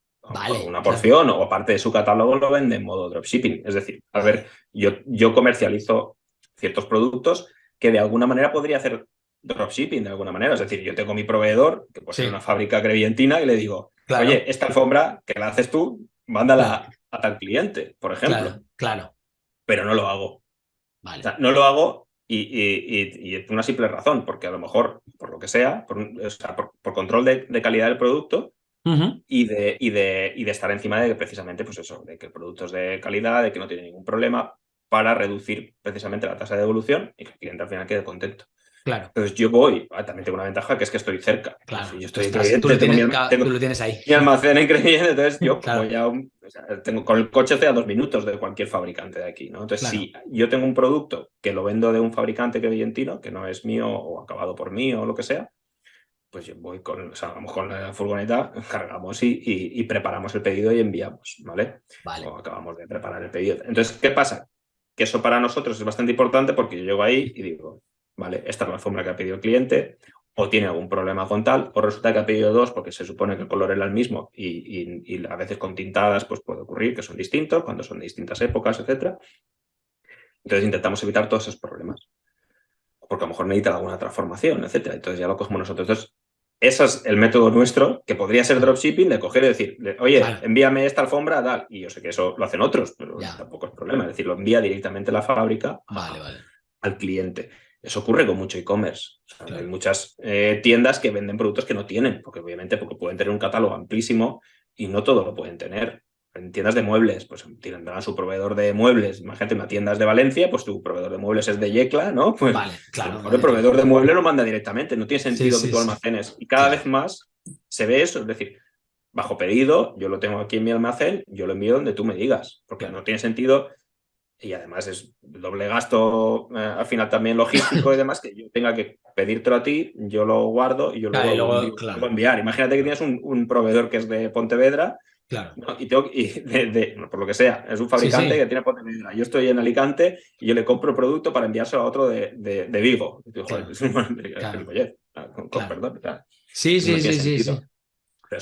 una porción o parte de su catálogo lo vende en modo dropshipping. Es decir, a ver, yo, yo comercializo ciertos productos que de alguna manera podría hacer dropshipping de alguna manera. Es decir, yo tengo mi proveedor, que puede ser una fábrica crevientina, y le digo, oye, esta alfombra que la haces tú, mándala a tal cliente, por ejemplo. Claro. Pero no lo hago. no lo hago y, por una simple razón, porque a lo mejor, por lo que sea, por, por, control de, calidad del producto, y, de, y, de, y de estar encima de precisamente, pues eso, de que el producto es de calidad, de que no tiene ningún problema, para reducir precisamente la tasa de devolución y que el cliente al final quede contento. Claro. Entonces yo voy, ah, también tengo una ventaja que es que estoy cerca. Claro. Si yo estoy Estás- en tú, lo tienes, tengo tengo tú lo tienes ahí. mi almacén en Crevillente, entonces yo Claro. voy a un- o sea, tengo, con el coche estoy a dos minutos de cualquier fabricante de aquí, ¿no? Entonces, Claro. si yo tengo un producto que lo vendo de un fabricante crevillentino, que no es mío o acabado por mí o lo que sea, pues yo voy con, o sea, vamos con la furgoneta, cargamos y, y- y preparamos el pedido y enviamos, ¿vale? Vale. o acabamos de preparar el pedido. Entonces, ¿qué pasa? Que eso para nosotros es bastante importante porque yo llego ahí y digo, vale, esta es la alfombra que ha pedido el cliente, o tiene algún problema con tal, o resulta que ha pedido dos porque se supone que el color era el mismo y, y- y a veces con tintadas pues puede ocurrir que son distintos cuando son de distintas épocas, etcétera. Entonces intentamos evitar todos esos problemas. Porque a lo mejor necesita alguna transformación, etcétera. Entonces ya lo cogemos nosotros. Entonces, ese es el método nuestro, que podría ser dropshipping, de coger y decir, de, oye, Vale. envíame esta alfombra, tal. Y yo sé que eso lo hacen otros, pero Ya. tampoco es problema. Es decir, lo envía directamente la fábrica a- Vale, vale. al cliente. Eso ocurre con mucho e-commerce. O sea, Claro. Hay muchas eh, tiendas que venden productos que no tienen, porque obviamente porque pueden tener un catálogo amplísimo y no todo lo pueden tener. En tiendas de muebles, pues tendrán su proveedor de muebles. Imagínate una tienda es de Valencia, pues tu proveedor de muebles es de Yecla, ¿no? Pues Vale, claro. lo mejor vale. el proveedor de muebles lo manda directamente. No tiene sentido sí, que tú sí. almacenes. Y cada vez más se ve eso. Es decir, bajo pedido, yo lo tengo aquí en mi almacén, yo lo envío donde tú me digas. Porque no tiene sentido y además es doble gasto eh, al final también logístico y demás, que yo tenga que pedírtelo a ti, yo lo guardo y yo Claro, luego, luego, lo claro. lo enviar. Imagínate que tienes un, un proveedor que es de Pontevedra Claro. ¿no? y, tengo, y de, por lo que sea, es un fabricante sí. que tiene Pontevedra. Yo estoy en Alicante y yo le compro producto para enviárselo a otro de, de, de Vigo. Y digo, joder, Claro. es un- con, perdón. Sí, no sí, sí, sí, sí.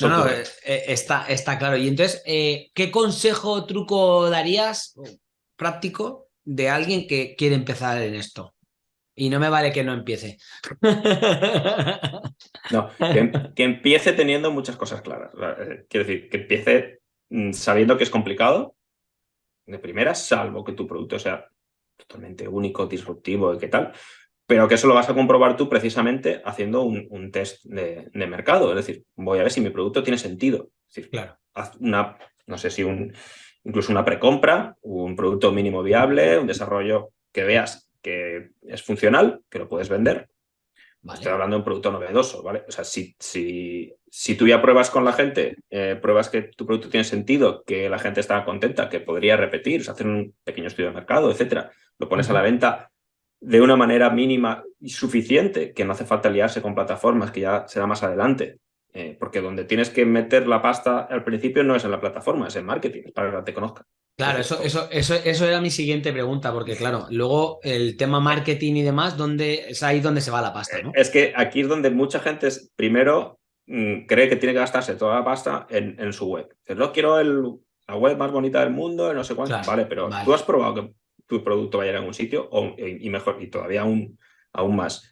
No, no, eh, eh, está, está claro. Y entonces, eh, ¿qué consejo o truco darías práctico de alguien que quiere empezar en esto? Y no me vale que no empiece. No, que, que empiece teniendo muchas cosas claras. Eh, Quiero decir, que empiece mm, sabiendo que es complicado, de primera, salvo que tu producto sea totalmente único, disruptivo y qué tal, pero que eso lo vas a comprobar tú precisamente haciendo un, un test de, de mercado. Es decir, voy a ver si mi producto tiene sentido. Es decir, Claro. haz una, no sé si un, incluso una precompra, un producto mínimo viable, un desarrollo que veas que es funcional, que lo puedes vender, Vale. Estoy hablando de un producto novedoso, ¿vale? O sea, si, si, si tú ya pruebas con la gente, eh, pruebas que tu producto tiene sentido, que la gente está contenta, que podría repetir, o sea, hacer un pequeño estudio de mercado, etcétera, lo pones a la venta de una manera mínima y suficiente, que no hace falta liarse con plataformas, que ya será más adelante. Eh, porque donde tienes que meter la pasta al principio no es en la plataforma, es en marketing, es para que te conozcan. Claro, eso, eso, eso, eso era mi siguiente pregunta, porque claro, luego el tema marketing y demás, ¿dónde, es ahí donde se va la pasta, ¿no? Es que aquí es donde mucha gente es- primero mm, cree que tiene que gastarse toda la pasta en, en su web. No quiero el, la web más bonita del mundo, no sé cuánto. Claro, vale, pero vale. tú has probado que tu producto vaya a algún sitio o, y mejor, y todavía aún, aún más.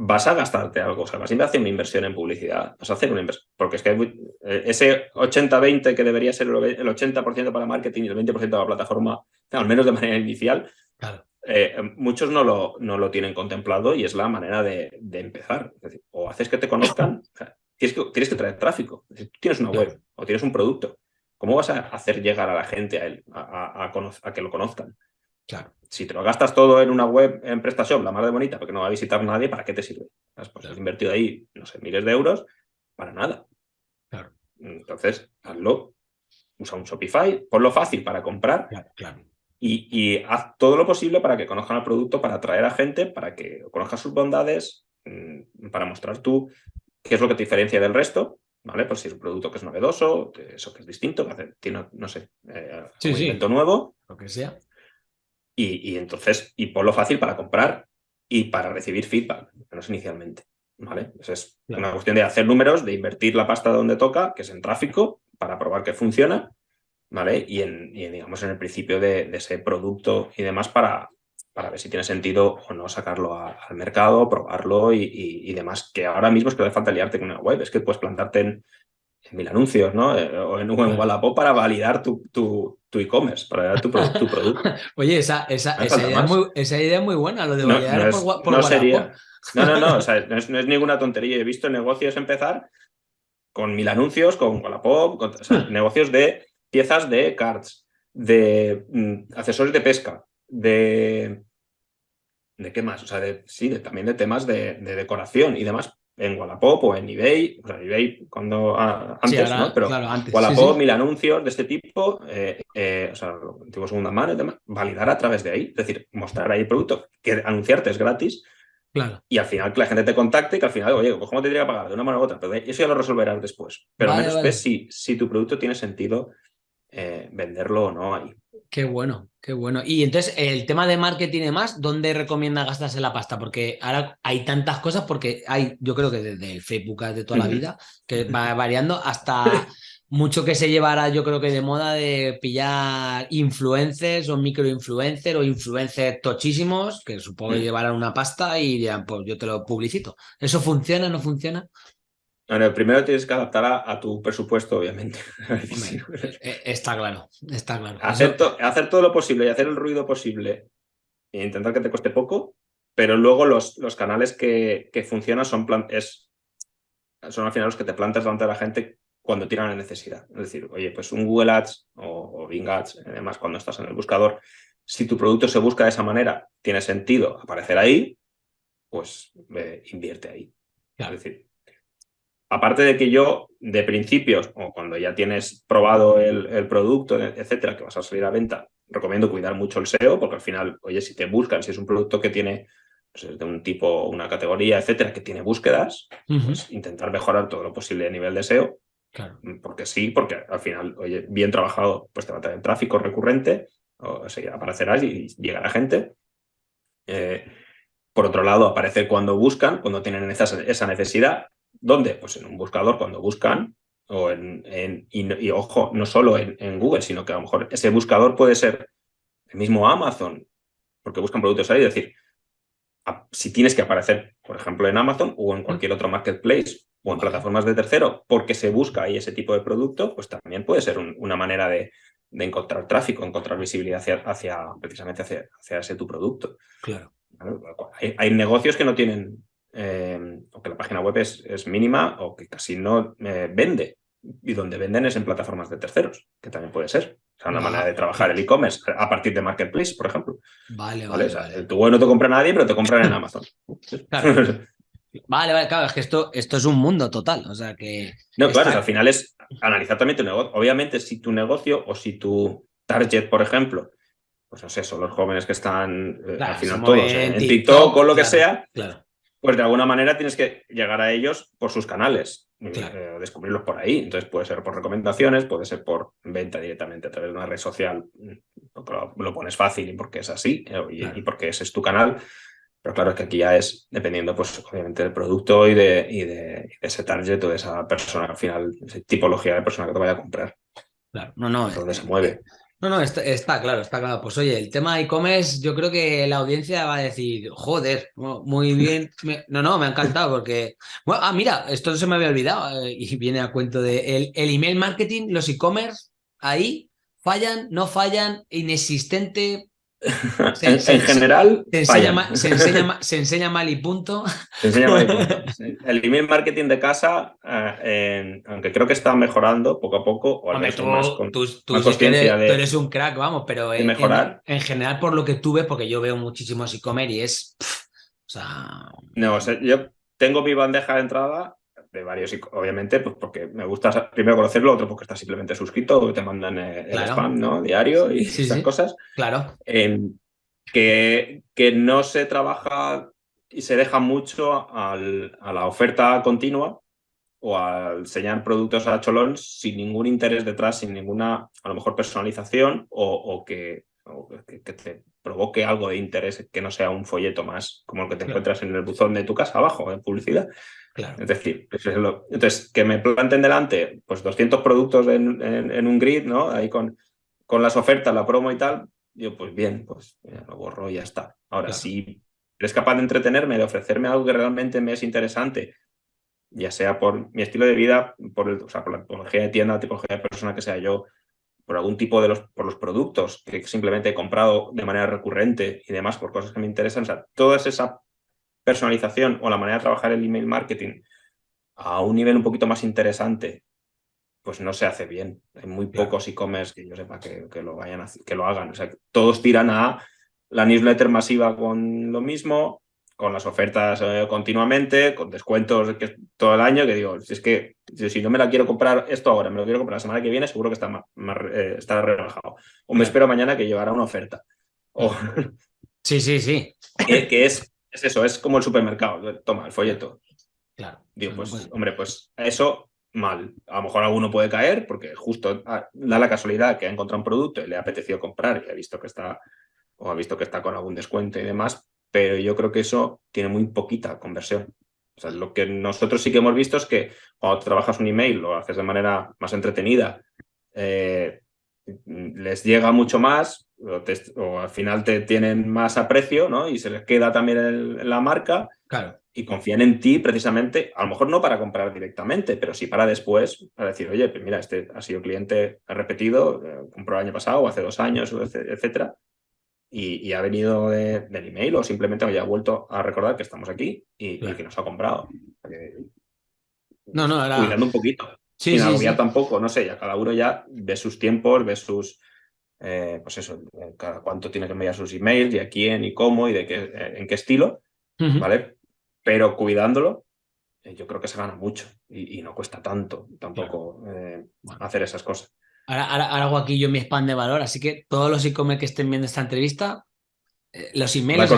Vas a gastarte algo, o sea, vas a hacer una inversión en publicidad, vas a hacer una inversión, porque es que hay eh, ese 80-20 que debería ser el 80% para marketing y el 20% para la plataforma, al menos de manera inicial, Claro. eh, muchos no lo, no lo tienen contemplado y es la manera de, de empezar. Es decir, o haces que te conozcan, o sea, tienes, que, tienes que traer tráfico. Es decir, tú tienes una web o tienes un producto. ¿Cómo vas a hacer llegar a la gente a, él, a que lo conozcan? Claro. Si te lo gastas todo en una web en PrestaShop, la más de bonita, porque no va a visitar nadie, ¿para qué te sirve? Pues Claro. has invertido ahí, no sé, miles de euros para nada. Claro. Entonces, hazlo. Usa un Shopify, ponlo fácil para comprar Claro, claro. y, y haz todo lo posible para que conozcan el producto, para atraer a gente, para que conozcas sus bondades, mm, para mostrar tú qué es lo que te diferencia del resto, ¿vale? Pues si es un producto que es novedoso, eso que es distinto, que hace- tiene, no sé, eh, Sí, un sí. invento nuevo, Lo que sea. Y, y entonces, y ponlo fácil para comprar y para recibir feedback, menos inicialmente, ¿vale? Es Claro. una cuestión de hacer números, de invertir la pasta donde toca, que es en tráfico, para probar que funciona, ¿vale? Y en, y digamos, en el principio de, de ese producto y demás para, para ver si tiene sentido o no sacarlo a- al mercado, probarlo y, y- y demás. Que ahora mismo es que no hace falta liarte con una web, es que puedes plantarte en, en mil anuncios, ¿no? Eh, O en, o en Wallapop para validar tu, tu, tu e-commerce, para tu, tu producto. Oye, esa, esa, No esa, idea muy, esa idea es muy buena, lo de No, no por, es- Wa- por no sería. No, no, no, o sea, no, es, no es ninguna tontería. He visto negocios empezar con mil anuncios, con Wallapop, con- o sea, negocios de piezas de cards, de mm, accesorios de pesca, de ¿De qué más? O sea, de, sí, también de temas de, decoración y demás en Wallapop o en eBay, o sea, eBay cuando antes, ¿no? Pero Wallapop, mil anuncios de este tipo, eh, eh, o sea, tipo segunda mano y demás, validar a través de ahí, es decir, mostrar ahí el producto, que anunciarte es gratis, Claro. Y al final que la gente te contacte y que al final, oye, pues ¿cómo te tendría que pagar? De una manera u otra. Pero eso ya lo resolverás después. Pero al menos ves si, si tu producto tiene sentido eh, venderlo o no ahí. Qué bueno, qué bueno. Y entonces, el tema de marketing y demás, ¿dónde recomienda gastarse la pasta? Porque ahora hay tantas cosas, porque hay, yo creo que desde el Facebook de toda la vida, que va variando hasta mucho que se llevará, yo creo que de moda de pillar influencers o microinfluencers o influencers tochísimos, que supongo que llevarán una pasta y dirán, pues yo te lo publicito. ¿Eso funciona, no funciona? Bueno, primero tienes que adaptar a, tu presupuesto, obviamente. Eh, eh, está claro, está claro. Hacer, hacer, todo lo posible y hacer el ruido posible e intentar que te cueste poco, pero luego los, los canales que, que funcionan son, es, son al final los que te plantas delante de la gente cuando tiene una necesidad. Es decir, oye, pues un Google Ads o, Bing Ads, además cuando estás en el buscador, si tu producto se busca de esa manera, tiene sentido aparecer ahí, pues invierte ahí. Es decir, aparte de que yo, de principios, o cuando ya tienes probado el, producto, etcétera, que vas a salir a venta, recomiendo cuidar mucho el SEO, porque al final, oye, si te buscan, si es un producto que tiene pues, de un tipo, una categoría, etcétera, que tiene búsquedas, pues intentar mejorar todo lo posible a nivel de SEO. Claro. Porque sí, porque al final, oye, bien trabajado, pues te va a tener tráfico recurrente, o sea, aparecerás y llegará gente. Eh, por otro lado, aparecer cuando buscan, cuando tienen esa necesidad, ¿Dónde? Pues en un buscador cuando buscan, o en, y, ojo, no solo en, Google, sino que a lo mejor ese buscador puede ser el mismo Amazon, porque buscan productos ahí, es decir, si tienes que aparecer, por ejemplo, en Amazon o en cualquier otro marketplace o en plataformas de tercero, porque se busca ahí ese tipo de producto, pues también puede ser una manera de, encontrar tráfico, encontrar visibilidad hacia, precisamente hacia, hacia, ese tu producto. Claro. hay, negocios que no tienen eh, o que la página web es, es mínima o que casi no eh, vende. Y donde venden es en plataformas de terceros, que también puede ser. O sea, una manera de trabajar el e-commerce a partir de Marketplace, por ejemplo. Vale, vale. Tu web no te compra nadie, pero te compran en Amazon. Vale, vale, claro, es que esto, esto es un mundo total. O sea que. No, claro, al final es analizar también tu negocio. Obviamente, si tu negocio o si tu target, por ejemplo, pues no sé, son los jóvenes que están eh, al final todos en, TikTok, o lo que sea, claro pues de alguna manera tienes que llegar a ellos por sus canales, eh, descubrirlos por ahí. Entonces puede ser por recomendaciones, puede ser por venta directamente a través de una red social, lo, pones fácil y porque es así eh, y, porque ese es tu canal. Pero claro, es que aquí ya es dependiendo, pues, obviamente, del producto y de, y de, ese target o de esa persona, al final, esa tipología de persona que te vaya a comprar. Claro, no, no. Donde se mueve. No, no, está, claro, está claro. Pues oye, el tema e-commerce, yo creo que la audiencia va a decir, joder, muy bien. No, no, me ha encantado porque. Bueno, ah, mira, esto se me había olvidado eh, y viene a cuento de el, el email marketing, los e-commerce, ahí fallan, no fallan, inexistente, en, general, se enseña, mal, se, enseña, mal y punto. Se enseña mal y punto. El email marketing de casa, eh, aunque creo que está mejorando poco a poco, o al menos tú, más, con, tú, eres, un crack, vamos, pero en, mejorar. En, general, por lo que tuve, porque yo veo muchísimos e-commerce y es. o sea. No, o sea, yo tengo mi bandeja de entrada de varios, obviamente, pues porque me gusta primero conocerlo, otro porque estás simplemente suscrito, te mandan eh, el, spam, ¿no? Diario y esas cosas. Claro. que, que no se trabaja y se deja mucho al, a la oferta continua o al enseñar productos a cholón sin ningún interés detrás, sin ninguna, a lo mejor, personalización o, que, que, te provoque algo de interés que no sea un folleto más como el que te encuentras en el buzón de tu casa abajo, en publicidad. Es decir, entonces, que me planten delante pues 200 productos en, un grid, ¿no? Ahí con, con las ofertas, la promo y tal, yo pues bien, pues lo borro y ya está. Ahora, si eres capaz de entretenerme, de ofrecerme algo que realmente me es interesante, ya sea por mi estilo de vida, por, el, o sea, por la tipología de tienda, la tipología de persona que sea yo, por algún tipo de los, por los productos que simplemente he comprado de manera recurrente y demás, por cosas que me interesan, o sea, toda esa personalización o la manera de trabajar el email marketing a un nivel un poquito más interesante, pues no se hace bien. Hay muy pocos e-commerce que yo sepa que, lo vayan a, que lo hagan. O sea, todos tiran a la newsletter masiva con lo mismo, con las ofertas eh, continuamente, con descuentos que, todo el año, que digo, si es que si no me la quiero comprar esto ahora, me lo quiero comprar la semana que viene, seguro que está, más, eh, está rebajado. O me espero mañana que llevará una oferta. O... Sí, sí, sí. Que, es, es, eso, es como el supermercado. Toma, el folleto. Claro. Digo, pues, hombre, pues eso mal. A lo mejor alguno puede caer porque justo ah, da la casualidad que ha encontrado un producto y le ha apetecido comprar y ha visto que está o ha visto que está con algún descuento y demás, pero yo creo que eso tiene muy poquita conversión. O sea, lo que nosotros sí que hemos visto es que cuando trabajas un email, lo haces de manera más entretenida, eh, les llega mucho más, o, al final te tienen más aprecio, ¿no? Y se les queda también la marca. Claro. Y confían en ti precisamente, a lo mejor no para comprar directamente, pero sí para después, para decir, oye, pues mira, este ha sido cliente repetido, eh, compró el año pasado o hace dos años, etcétera y, ha venido del email o simplemente me haya vuelto a recordar que estamos aquí y, que nos ha comprado. no, no, era... Cuidando un poquito. Sí, Sin sí, tampoco, no sé, ya cada uno ya ve sus tiempos, ve sus, eh, pues eso, cada cuánto tiene que enviar sus emails y a quién y cómo y de qué, eh, en qué estilo, ¿vale? Pero cuidándolo, eh, yo creo que se gana mucho y, no cuesta tanto tampoco hacer esas cosas. Ahora, hago aquí yo mi spam de valor, así que todos los e-commerce que estén viendo esta entrevista, eh, los emails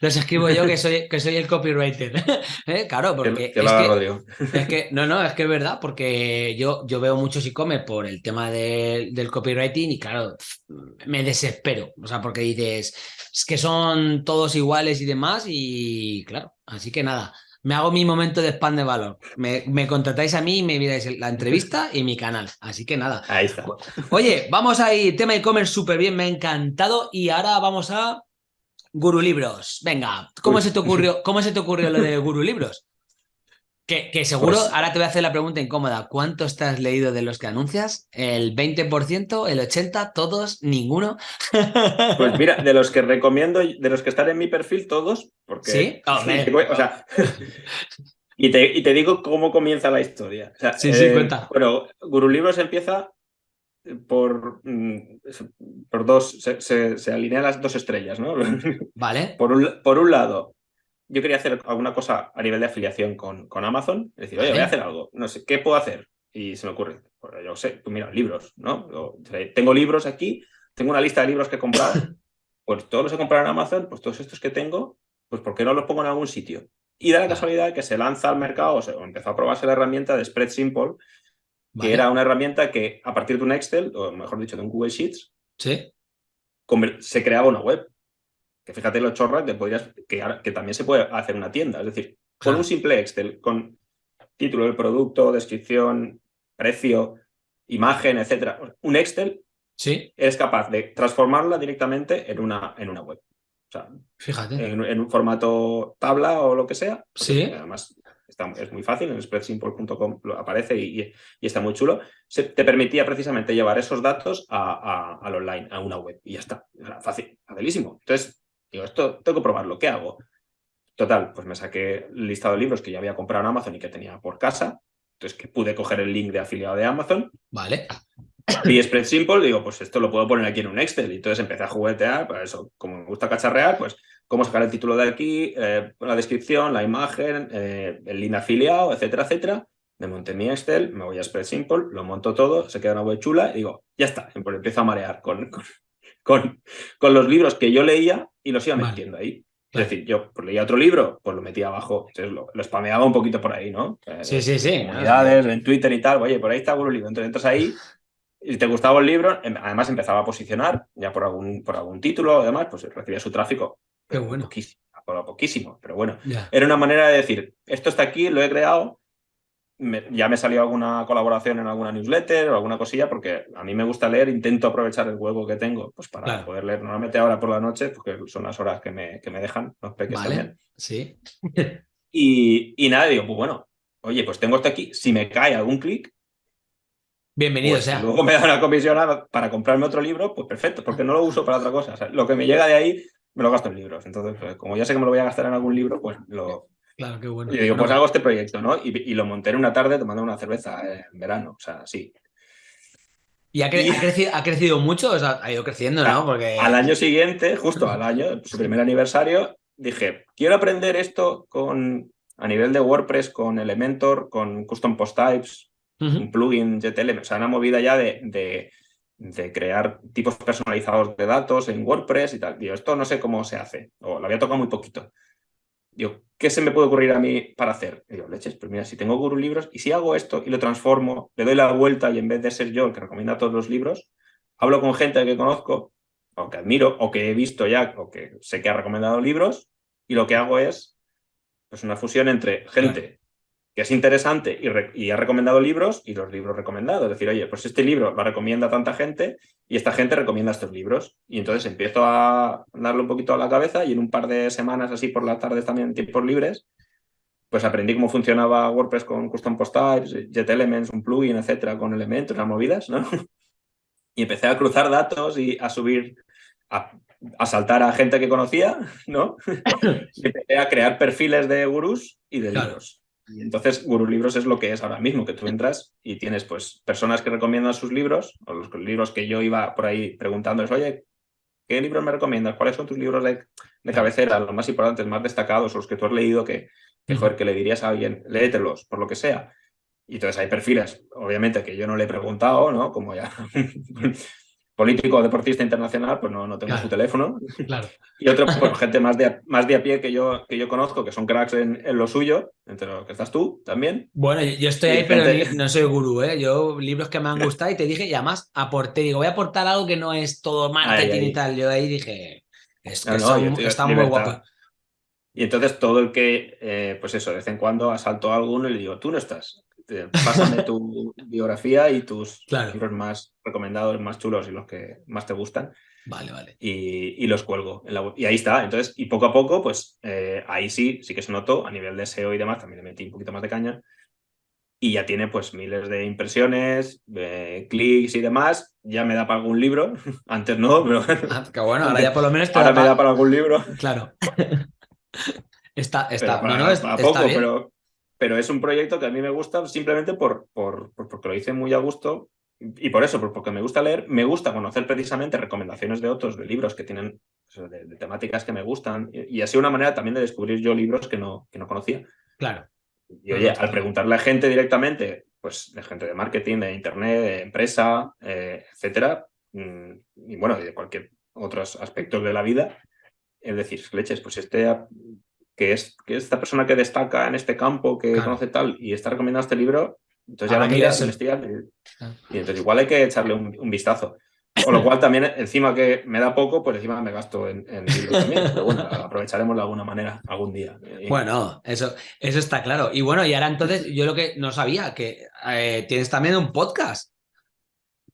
los escribo, yo que soy, que soy el copywriter. ¿Eh? Claro, porque es, que, no, no, es que es verdad, porque yo, yo veo muchos e-commerce por el tema del copywriting y claro, me desespero. O sea, porque dices, es que son todos iguales y demás y claro, así que nada me hago mi momento de spam de valor. Me, contratáis a mí y me miráis la entrevista y mi canal. Así que nada. Ahí está. Oye, vamos a ir. Tema e-commerce súper bien, me ha encantado. Y ahora vamos a Guru Libros. Venga, ¿cómo se te ocurrió, cómo se te ocurrió lo de Guru Libros? Que, seguro, pues ahora te voy a hacer la pregunta incómoda. ¿Cuánto estás leído de los que anuncias? ¿El 20%? ¿El 80%? ¿Todos? ¿Ninguno? Pues mira, de los que recomiendo, de los que están en mi perfil, todos. Porque, ¿Sí? o sea, y, te, digo cómo comienza la historia. sí, sí, eh, cuenta. Bueno, Guru Libros empieza por, mm, por dos, se, alinean las dos estrellas, ¿no? Vale. Por un, por un lado, yo quería hacer alguna cosa a nivel de afiliación con, con Amazon. Es decir, oye, voy a hacer algo. No sé, ¿qué puedo hacer? Y se me ocurre, pues yo sé, tú mira, libros, ¿no? tengo libros aquí, tengo una lista de libros que he comprado. Pues todos los he comprado en Amazon, pues todos estos que tengo, pues ¿por qué no los pongo en algún sitio? Y da la casualidad que se lanza al mercado, o, empezó a probarse la herramienta de Spread Simple, que era una herramienta que a partir de un Excel, o mejor dicho, de un Google Sheets, ¿Sí? se creaba una web que fíjate los chorras de podrías, que, también se puede hacer una tienda. Es decir, con un simple Excel, con título del producto, descripción, precio, imagen, etcétera. Un Excel ¿Sí? eres capaz de transformarla directamente en una, en una web. O sea, Fíjate. En, un formato tabla o lo que sea. Sí. Además, es muy fácil, en spreadsimple.com aparece y, está muy chulo. Se, te permitía precisamente llevar esos datos a, al online, a una web. Y ya está. fácil, facilísimo. Entonces, Digo, esto tengo que probarlo, ¿qué hago? Total, pues me saqué el listado de libros que ya había comprado en Amazon y que tenía por casa. Entonces que pude coger el link de afiliado de Amazon. Vale. Y Spread Simple, digo, pues esto lo puedo poner aquí en un Excel. Y entonces empecé a juguetear, pues eso, como me gusta cacharrear, pues cómo sacar el título de aquí, eh, la descripción, la imagen, eh, el link afiliado, etcétera, etcétera. Me monté mi Excel, me voy a Spread Simple, lo monto todo, se queda una web chula y digo, ya está, empiezo a marear con, con, con los libros que yo leía y los iba metiendo ahí. Es decir, yo pues, leía otro libro, pues lo metía abajo, entonces lo, lo spameaba un poquito por ahí, ¿no? Sí, sí, sí. Comunidades, en Twitter y tal, oye, por ahí está un libro, entonces entras ahí y te gustaba el libro, em, además empezaba a posicionar ya por algún, por algún título, además, pues recibía su tráfico. Qué bueno. Poquísimo, poquísimo, pero bueno. Era una manera de decir, esto está aquí, lo he creado, ya me salió alguna colaboración en alguna newsletter o alguna cosilla, porque a mí me gusta leer, intento aprovechar el huevo que tengo pues para poder leer. Normalmente ahora por la noche, porque son las horas que me, que me dejan los peques también. Sí. y, y, nada, digo, pues bueno, oye, pues tengo esto aquí, si me cae algún clic. Bienvenido pues sea. Luego me da una comisión para comprarme otro libro, pues perfecto, porque no lo uso para otra cosa. lo que me llega de ahí me lo gasto en libros. Entonces, pues, como ya sé que me lo voy a gastar en algún libro, pues lo, Claro, qué bueno. Y digo, pues hago este proyecto, ¿no? Y, lo monté en una tarde tomando una cerveza en verano, o sea, sí. ¿Y ha, crecido, ha crecido mucho? O sea, ha ido creciendo, ¿no? Porque... Al año siguiente, justo al año, su primer aniversario, dije, quiero aprender esto con a nivel de WordPress, con Elementor, con Custom Post Types, un plugin JTL, o sea, una movida ya de, de, crear tipos personalizados de datos en WordPress y tal. Digo, esto no sé cómo se hace, o lo había tocado muy poquito. Digo, ¿qué se me puede ocurrir a mí para hacer? digo, leches, pues mira, si tengo Guru Libros y si hago esto y lo transformo, le doy la vuelta y en vez de ser yo el que recomienda todos los libros, hablo con gente que conozco o que admiro o que he visto ya o que sé que ha recomendado libros y lo que hago es pues una fusión entre gente que es interesante y, ha recomendado libros y los libros recomendados. Es decir, oye, pues este libro lo recomienda tanta gente y esta gente recomienda estos libros. Y entonces empiezo a darle un poquito a la cabeza y en un par de semanas así por las tardes también en tiempos libres, pues aprendí cómo funcionaba WordPress con Custom Post Types, Jet Elements, un plugin, etcétera, con elementos, las movidas, ¿no? Y empecé a cruzar datos y a subir, a, a saltar a gente que conocía, ¿no? y empecé a crear perfiles de gurús y de libros. Y entonces Guru Libros es lo que es ahora mismo, que tú entras y tienes pues personas que recomiendan sus libros, o los libros que yo iba por ahí preguntándoles, oye, ¿qué libros me recomiendas? ¿Cuáles son tus libros de, cabecera, los más importantes, más destacados, los que tú has leído que, que, que le dirías a alguien, léetelos, por lo que sea? Y entonces hay perfiles, obviamente, que yo no le he preguntado, ¿no? Como ya político o deportista internacional, pues no, no tengo su teléfono. Claro. Y otro, pues gente más de, más de a pie que yo, que yo conozco, que son cracks en, lo suyo, entre los que estás tú también. Bueno, yo estoy ahí, pero no soy gurú, ¿eh? Yo, libros que me han gustado y te dije, y además aporté, digo, voy a aportar algo que no es todo marketing y tal. Yo ahí dije, es que está muy guapo. Y entonces todo el que, eh, pues eso, de vez en cuando asalto a alguno y le digo, tú no estás, pásame tu biografía y tus libros más recomendados, más chulos y los que más te gustan. Vale, vale. Y, los cuelgo. Y ahí está. Entonces, y poco a poco, pues eh, ahí sí, sí que se notó a nivel de SEO y demás, también le metí un poquito más de caña. Y ya tiene pues miles de impresiones, clics y demás. Ya me da para algún libro. Antes no, pero. Ah, bueno, ahora ya por lo menos te Ahora me da para algún libro. Claro. está, está, poco, pero pero es un proyecto que a mí me gusta simplemente por, por, porque lo hice muy a gusto y por eso, porque me gusta leer, me gusta conocer precisamente recomendaciones de otros, de libros que tienen, de, temáticas que me gustan y, así una manera también de descubrir yo libros que no, que no conocía. Claro. Y oye, al preguntarle a gente directamente, pues de gente de marketing, de internet, de empresa, eh, etcétera, mm, y bueno, y de cualquier otros aspectos de la vida, es decir, leches, pues este que es, que esta persona que destaca en este campo, que conoce tal, y está recomendando este libro, entonces ya lo miras, investigas, y, y, entonces igual hay que echarle un, vistazo. Con lo cual también, encima que me da poco, pues encima me gasto en, libros también. Pero bueno, aprovecharemos de alguna manera algún día. Bueno, eso, eso está claro. Y bueno, y ahora entonces, yo lo que no sabía, que eh, tienes también un podcast.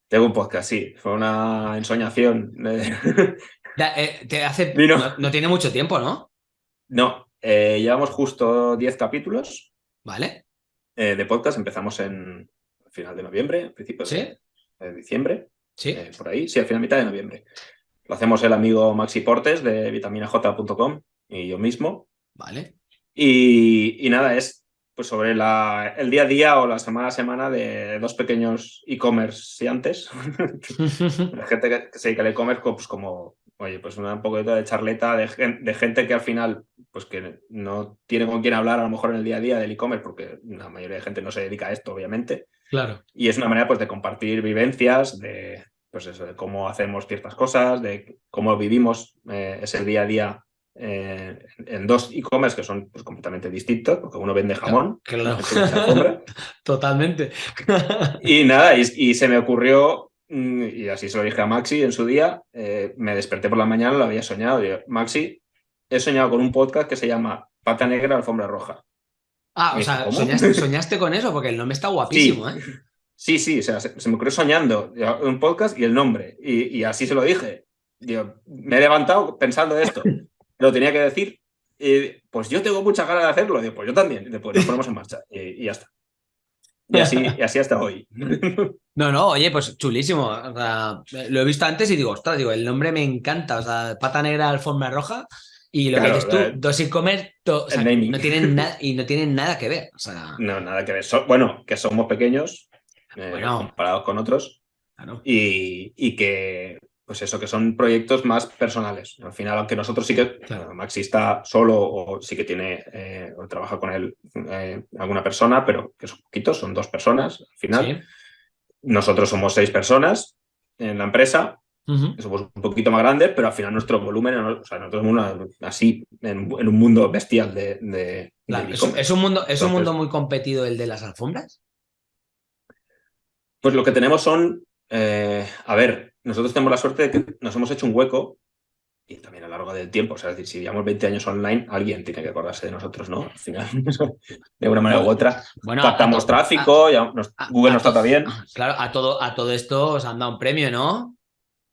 Tengo un podcast, sí. Fue una ensoñación. Eh, te hace, no, no, tiene mucho tiempo, ¿no? No, eh, llevamos justo 10 capítulos. Vale. Eh, de podcast. Empezamos en final de noviembre, principios de, diciembre. Sí. Eh, por ahí, sí, al final mitad de noviembre. Lo hacemos el amigo Maxi Portes de vitaminaj.com y yo mismo. Vale. Y, nada, es pues sobre la, el día a día o la semana a semana de dos pequeños e-commerce antes. la gente que, se dedica al e-commerce pues como oye, pues un poquito de charleta de, de, gente que al final, pues que no tiene con quién hablar a lo mejor en el día a día del e-commerce, porque la mayoría de gente no se dedica a esto, obviamente. Claro. Y es una manera pues de compartir vivencias, de pues eso, de cómo hacemos ciertas cosas, de cómo vivimos eh, ese día a día eh, en dos e-commerce que son pues, completamente distintos, porque uno vende jamón. Claro. Totalmente. y nada, y, se me ocurrió y así se lo dije a Maxi en su día, eh, me desperté por la mañana, lo había soñado. Maxi, he soñado con un podcast que se llama Pata Negra, Alfombra Roja. Ah, o sea, soñaste, con eso, porque el nombre está guapísimo, sí. ¿eh? Sí, sí, o sea, se, me ocurrió soñando un podcast y el nombre. Y, así se lo dije. Digo, me he levantado pensando esto. Lo tenía que decir. Y, pues yo tengo muchas ganas de hacerlo. Digo, pues yo también. Después nos ponemos en marcha. y ya está. Y así, y así hasta hoy. No, no, oye, pues chulísimo. lo he visto antes y digo, ostras, digo, el nombre me encanta. O sea, pata negra, alfombra roja. Y lo que dices tú, dos e-commerce no tienen nada y no tienen nada que ver. O sea... No, nada que ver. bueno, que somos pequeños eh, comparados con otros. y, y, que, pues eso, que son proyectos más personales. Al final, aunque nosotros sí que, claro, Maxi está solo o sí que tiene, eh, o trabaja con él eh, alguna persona, pero que son poquitos, son dos personas al final. Nosotros somos seis personas en la empresa, somos un poquito más grandes, pero al final nuestro volumen, o sea, nosotros somos así, en, un mundo bestial de... ¿Es, un mundo, ¿Es un mundo muy competido el de las alfombras? Pues lo que tenemos son, eh, a ver, nosotros tenemos la suerte de que nos hemos hecho un hueco y también a lo largo del tiempo, o sea, es decir, si llevamos 20 años online, alguien tiene que acordarse de nosotros, ¿no? Al final, de una manera u otra, bueno, captamos tráfico, Google nos trata bien. Claro, a todo, a todo esto os han dado un premio, ¿no?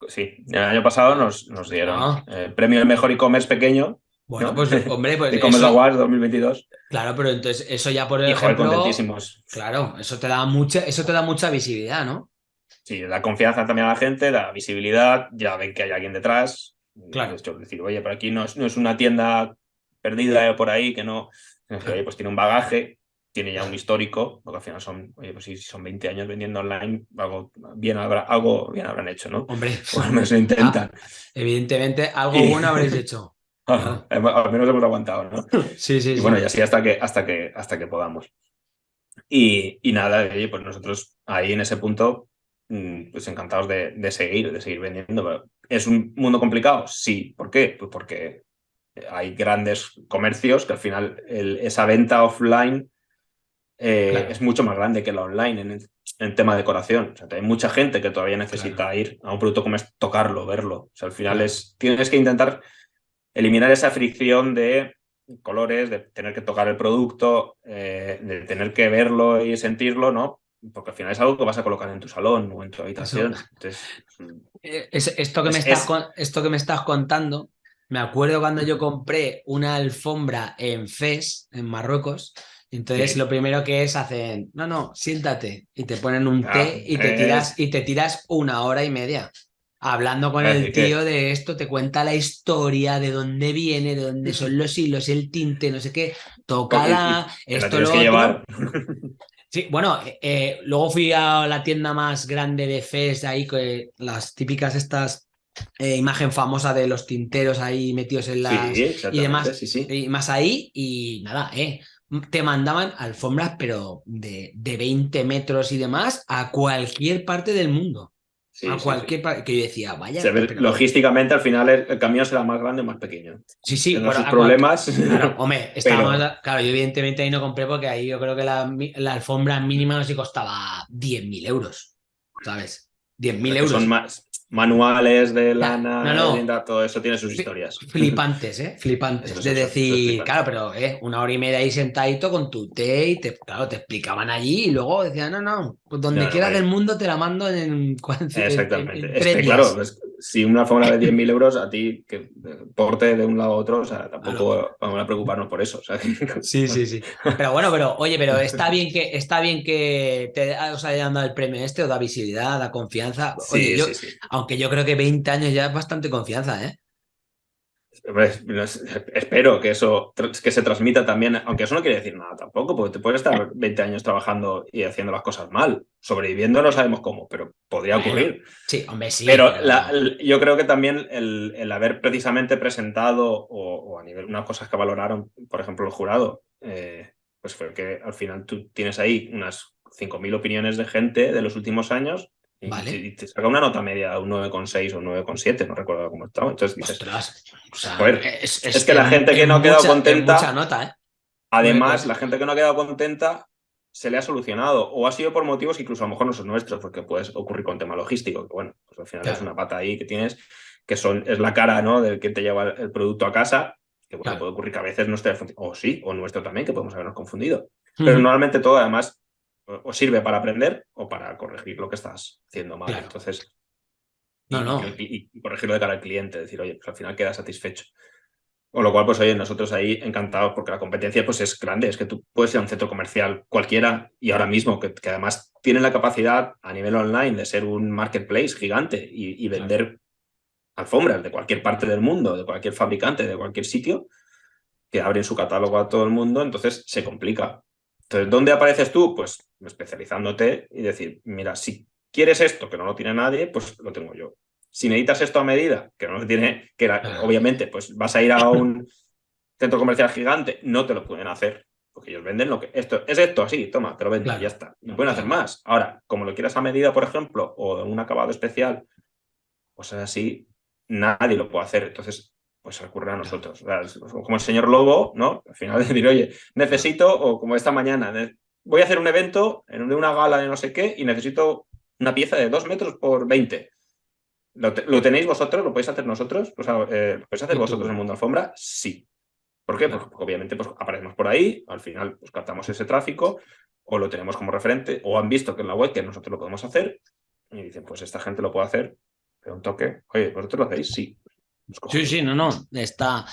Sí, el año pasado nos, nos dieron el eh, premio del mejor e-commerce pequeño. Bueno, pues hombre, pues. E-commerce Awards 2022. Claro, pero entonces eso ya por ejemplo. contentísimos. Claro, eso te da mucha, eso te da mucha visibilidad, ¿no? Sí, da confianza también a la gente, da visibilidad, ya ven que hay alguien detrás. Claro. Es decir, oye, por aquí no es, no es una tienda perdida por ahí que no. Oye, pues tiene un bagaje, tiene ya un histórico, porque al final son, oye, pues si son 20 años vendiendo online, algo bien, habrá, algo bien habrán hecho, ¿no? Hombre, o al menos lo intentan. Ah, evidentemente, algo bueno habréis hecho. al menos hemos aguantado, ¿no? Sí, sí. Y bueno, y así hasta que, hasta que, hasta que podamos. Y, y nada, oye, pues nosotros ahí en ese punto pues encantados de, seguir, de seguir vendiendo. ¿Es un mundo complicado? Sí. ¿Por qué? Pues porque hay grandes comercios que al final esa venta offline eh, es mucho más grande que la online en el, tema de decoración. O sea, hay mucha gente que todavía necesita ir a un producto como es tocarlo, verlo. O sea, al final es, tienes que intentar eliminar esa fricción de colores, de tener que tocar el producto, eh, de tener que verlo y sentirlo, ¿no? Porque al final es algo que vas a colocar en tu salón o en tu habitación. Eh, esto, que me estás, esto que me estás contando, me acuerdo cuando yo compré una alfombra en Fes, en Marruecos, entonces lo primero que es hacen, no, no, siéntate y te ponen un té y te, tiras, y te tiras una hora y media. Hablando con el tío de esto, te cuenta la historia, de dónde viene, de dónde son los hilos, el tinte, no sé qué, tócala, esto lo llevar. Sí, bueno, eh, eh, luego fui a la tienda más grande de FES, ahí, que las típicas estas eh, imagen famosa de los tinteros ahí metidos en las y demás, y más ahí, y nada, eh, te mandaban alfombras, pero de, de 20 metros y demás, a cualquier parte del mundo a cualquier que yo decía, vaya. Logísticamente, al final el, camión será más grande o más pequeño. Sí, sí. Por problemas. hombre, claro, yo evidentemente ahí no compré porque ahí yo creo que la, la alfombra mínima no sé costaba 10.000 euros. ¿Sabes? 10.000 euros. Son más, manuales de lana, todo eso tiene sus historias. Flipantes, ¿eh? Flipantes. de decir, claro, pero ¿eh? una hora y media ahí sentadito con tu té y te, claro, te explicaban allí y luego decían, no, no, pues donde quieras del mundo te la mando en... Exactamente. es que, claro, si una fórmula de 10.000 euros a ti que porte de un lado a otro, o sea, tampoco vamos a preocuparnos por eso. Sí, sí, sí. Pero bueno, pero oye, pero está bien que está bien que te os hayan dado el premio este, o da visibilidad, da confianza. Oye, sí, sí, aunque yo creo que 20 años ya es bastante confianza, ¿eh? espero que eso que se transmita también, aunque eso no quiere decir nada tampoco, porque te puedes estar 20 años trabajando y haciendo las cosas mal. Sobreviviendo no sabemos cómo, pero podría ocurrir. Sí, hombre, sí. Pero, yo creo que también el, haber precisamente presentado o, a nivel unas cosas que valoraron, por ejemplo, el jurado, eh, pues fue que al final tú tienes ahí unas 5.000 opiniones de gente de los últimos años y, te saca una nota media, un 9,6 o un 9,7, no recuerdo cómo estaba. Entonces dices, es, que la gente que no ha quedado contenta. nota, ¿eh? Además, la gente que no ha quedado contenta se le ha solucionado o ha sido por motivos que incluso a lo mejor no son nuestros, porque puede ocurrir con tema logístico, que bueno, pues al final es una pata ahí que tienes, que son, es la cara ¿no? del que te lleva el producto a casa, que puede ocurrir que a veces no esté o sí, o nuestro también, que podemos habernos confundido. Pero normalmente todo además o sirve para aprender o para corregir lo que estás haciendo mal. Entonces, no, no. Y, corregirlo de cara al cliente, decir, oye, pues al final queda satisfecho. Con lo cual, pues oye, nosotros ahí encantados porque la competencia pues es grande, es que tú puedes ir a un centro comercial cualquiera y ahora mismo que, además tienen la capacidad a nivel online de ser un marketplace gigante y, vender alfombras de cualquier parte del mundo, de cualquier fabricante, de cualquier sitio, que abren su catálogo a todo el mundo, entonces se complica. Entonces, ¿dónde apareces tú? Pues especializándote y decir, mira, si quieres esto, que no lo tiene nadie, pues lo tengo yo. Si necesitas esto a medida, que no lo tiene, que obviamente pues vas a ir a un centro comercial gigante, no te lo pueden hacer, porque ellos venden lo que... Esto, es esto así, toma, te lo venden y ya está. No pueden hacer más. Ahora, como lo quieras a medida, por ejemplo, o de un acabado especial, pues así, nadie lo puede hacer. Entonces, pues recurre a nosotros. Como el señor Lobo, ¿no? Al final decir, oye, necesito, o como esta mañana, voy a hacer un evento en una gala de no sé qué y necesito una pieza de dos metros por 20. ¿Lo, tenéis vosotros? ¿Lo podéis hacer nosotros? O sea, eh, ¿Lo podéis hacer vosotros en el mundo alfombra? Sí. ¿Por qué? Porque obviamente pues, aparecemos por ahí, al final pues, captamos ese tráfico, o lo tenemos como referente, o han visto que en la web que nosotros lo podemos hacer, y dicen, pues esta gente lo puede hacer, pero un toque, oye, ¿vosotros lo hacéis? Sí. Sí, sí, no, no, está,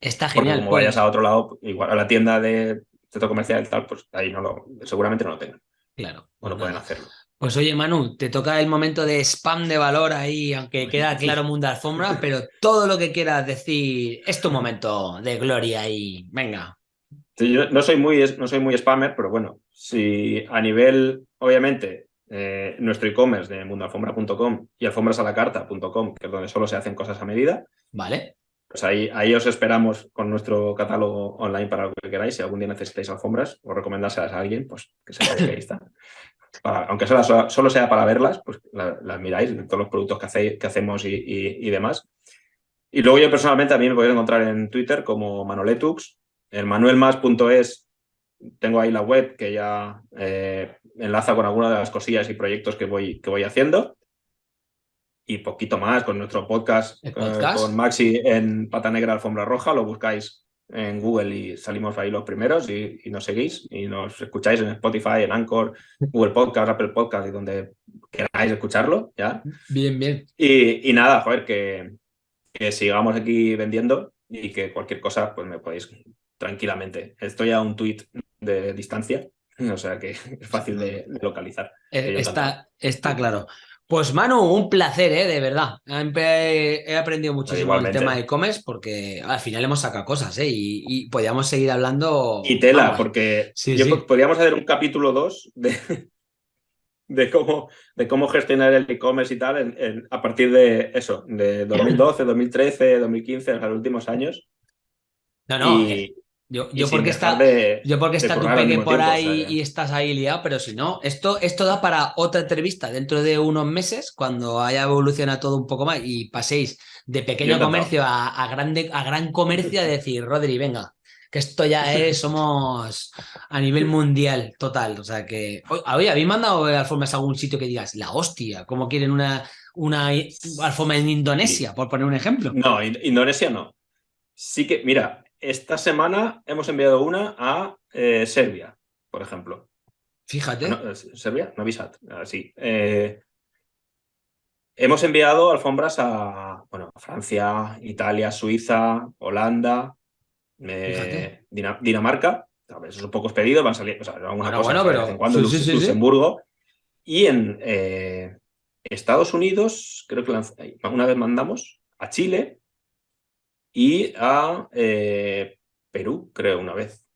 está genial. como vayas a otro lado, igual a la tienda de centro comercial y tal, pues ahí no lo, seguramente no lo tengan. Claro. O no pueden hacerlo. Pues oye, Manu, te toca el momento de spam de valor ahí, aunque queda claro mundo alfombra, pero todo lo que quieras decir es tu momento de gloria y venga. no soy muy, no soy muy spammer, pero bueno, si a nivel, obviamente, eh, nuestro e-commerce de mundoalfombra.com y alfombrasalacarta.com, que es donde solo se hacen cosas a medida. Vale. Pues ahí, ahí os esperamos con nuestro catálogo online para lo que queráis. Si algún día necesitáis alfombras o recomendárselas a alguien, pues que sepáis que ahí está. aunque solo, solo, sea para verlas, pues las miráis, todos los productos que, que hacemos y, demás. Y luego yo personalmente a mí me podéis encontrar en Twitter como Manoletux, el manuelmas.es tengo ahí la web que ya eh, enlaza con algunas de las cosillas y proyectos que voy, que voy haciendo. Y poquito más con nuestro podcast, eh, con Maxi en Pata Negra Alfombra Roja. Lo buscáis en Google y salimos ahí los primeros y, nos seguís y nos escucháis en Spotify, en Anchor, Google Podcast, Apple Podcast y donde queráis escucharlo. ¿ya? Bien, bien. Y, nada, joder, que, que sigamos aquí vendiendo y que cualquier cosa pues me podéis tranquilamente. Estoy a un tweet de distancia, o sea que es fácil de, localizar. Eh, está, está claro. Pues Manu, un placer, ¿eh? de verdad. He aprendido muchísimo el tema de e-commerce porque al final hemos sacado cosas ¿eh? y, podíamos seguir hablando. Y tela, porque podríamos hacer un capítulo 2 de, de, cómo, de cómo gestionar el e-commerce y tal a partir de eso, de 2012, 2013, 2015, los últimos años. No, no. Eh, yo, yo, porque está, yo porque está tu peque por ahí y estás ahí liado, pero si no, esto, esto da para otra entrevista dentro de unos meses, cuando haya evolucionado todo un poco más y paséis de pequeño comercio a, grande, a gran comercio a decir, Rodri, venga, que esto ya es, somos a nivel mundial total. O sea que, oye, ¿habéis mandado alfombras a algún sitio que digas, la hostia, cómo quieren una, una alfombra en Indonesia, por poner un ejemplo? No, Indonesia no. Sí que, mira, esta semana hemos enviado una a eh, Serbia, por ejemplo. Fíjate. Eh, Serbia, no Visat, así. Eh, hemos enviado alfombras a, bueno, Francia, Italia, Suiza, Holanda, Dinamarca. Eso son pocos pedidos, van a salir, o sea, alguna cosa de vez en cuando, Luxemburgo. Y en Estados Unidos, creo que una vez mandamos a Chile, y a eh, Perú, creo, una vez.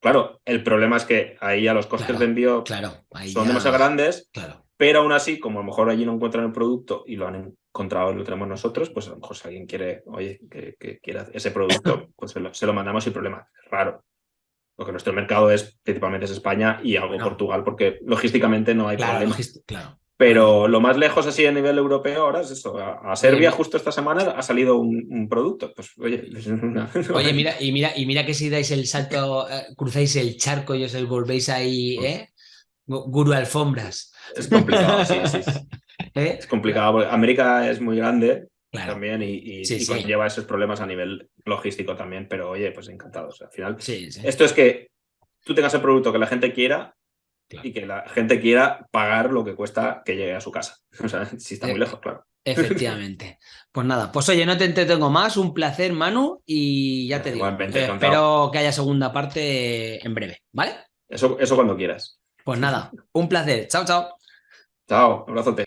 Claro, el problema es que ahí ya los costes de envío son demasiado grandes, pero aún así, como a lo mejor allí no encuentran el producto y lo han encontrado y lo tenemos nosotros, pues a lo mejor si alguien quiere, oye, que, quiera ese producto, pues se lo, mandamos sin problema. Es raro. Porque nuestro mercado es principalmente es España y algo Portugal, porque logísticamente no hay problema. Claro. Pero lo más lejos así a nivel europeo ahora es eso. A, Serbia justo esta semana ha salido un, producto. Pues oye, oye, mira, y mira, y mira que si dais el salto, eh, cruzáis el charco y os volvéis ahí, ¿eh? Guru alfombras. Es complicado, sí, sí. ¿Eh? Es complicado porque América es muy grande también y, lleva esos problemas a nivel logístico también, pero oye, pues encantados. Al final, esto es que tú tengas el producto que la gente quiera y que la gente quiera pagar lo que cuesta que llegue a su casa. O sea, si está muy eh, lejos, claro. Efectivamente. Pues nada, pues oye, no te entretengo más, un placer, Manu, y ya te digo, eh, espero que haya segunda parte en breve, ¿vale? Eso, eso cuando quieras. Pues nada, un placer. Chao, chao. Chao, abrazote.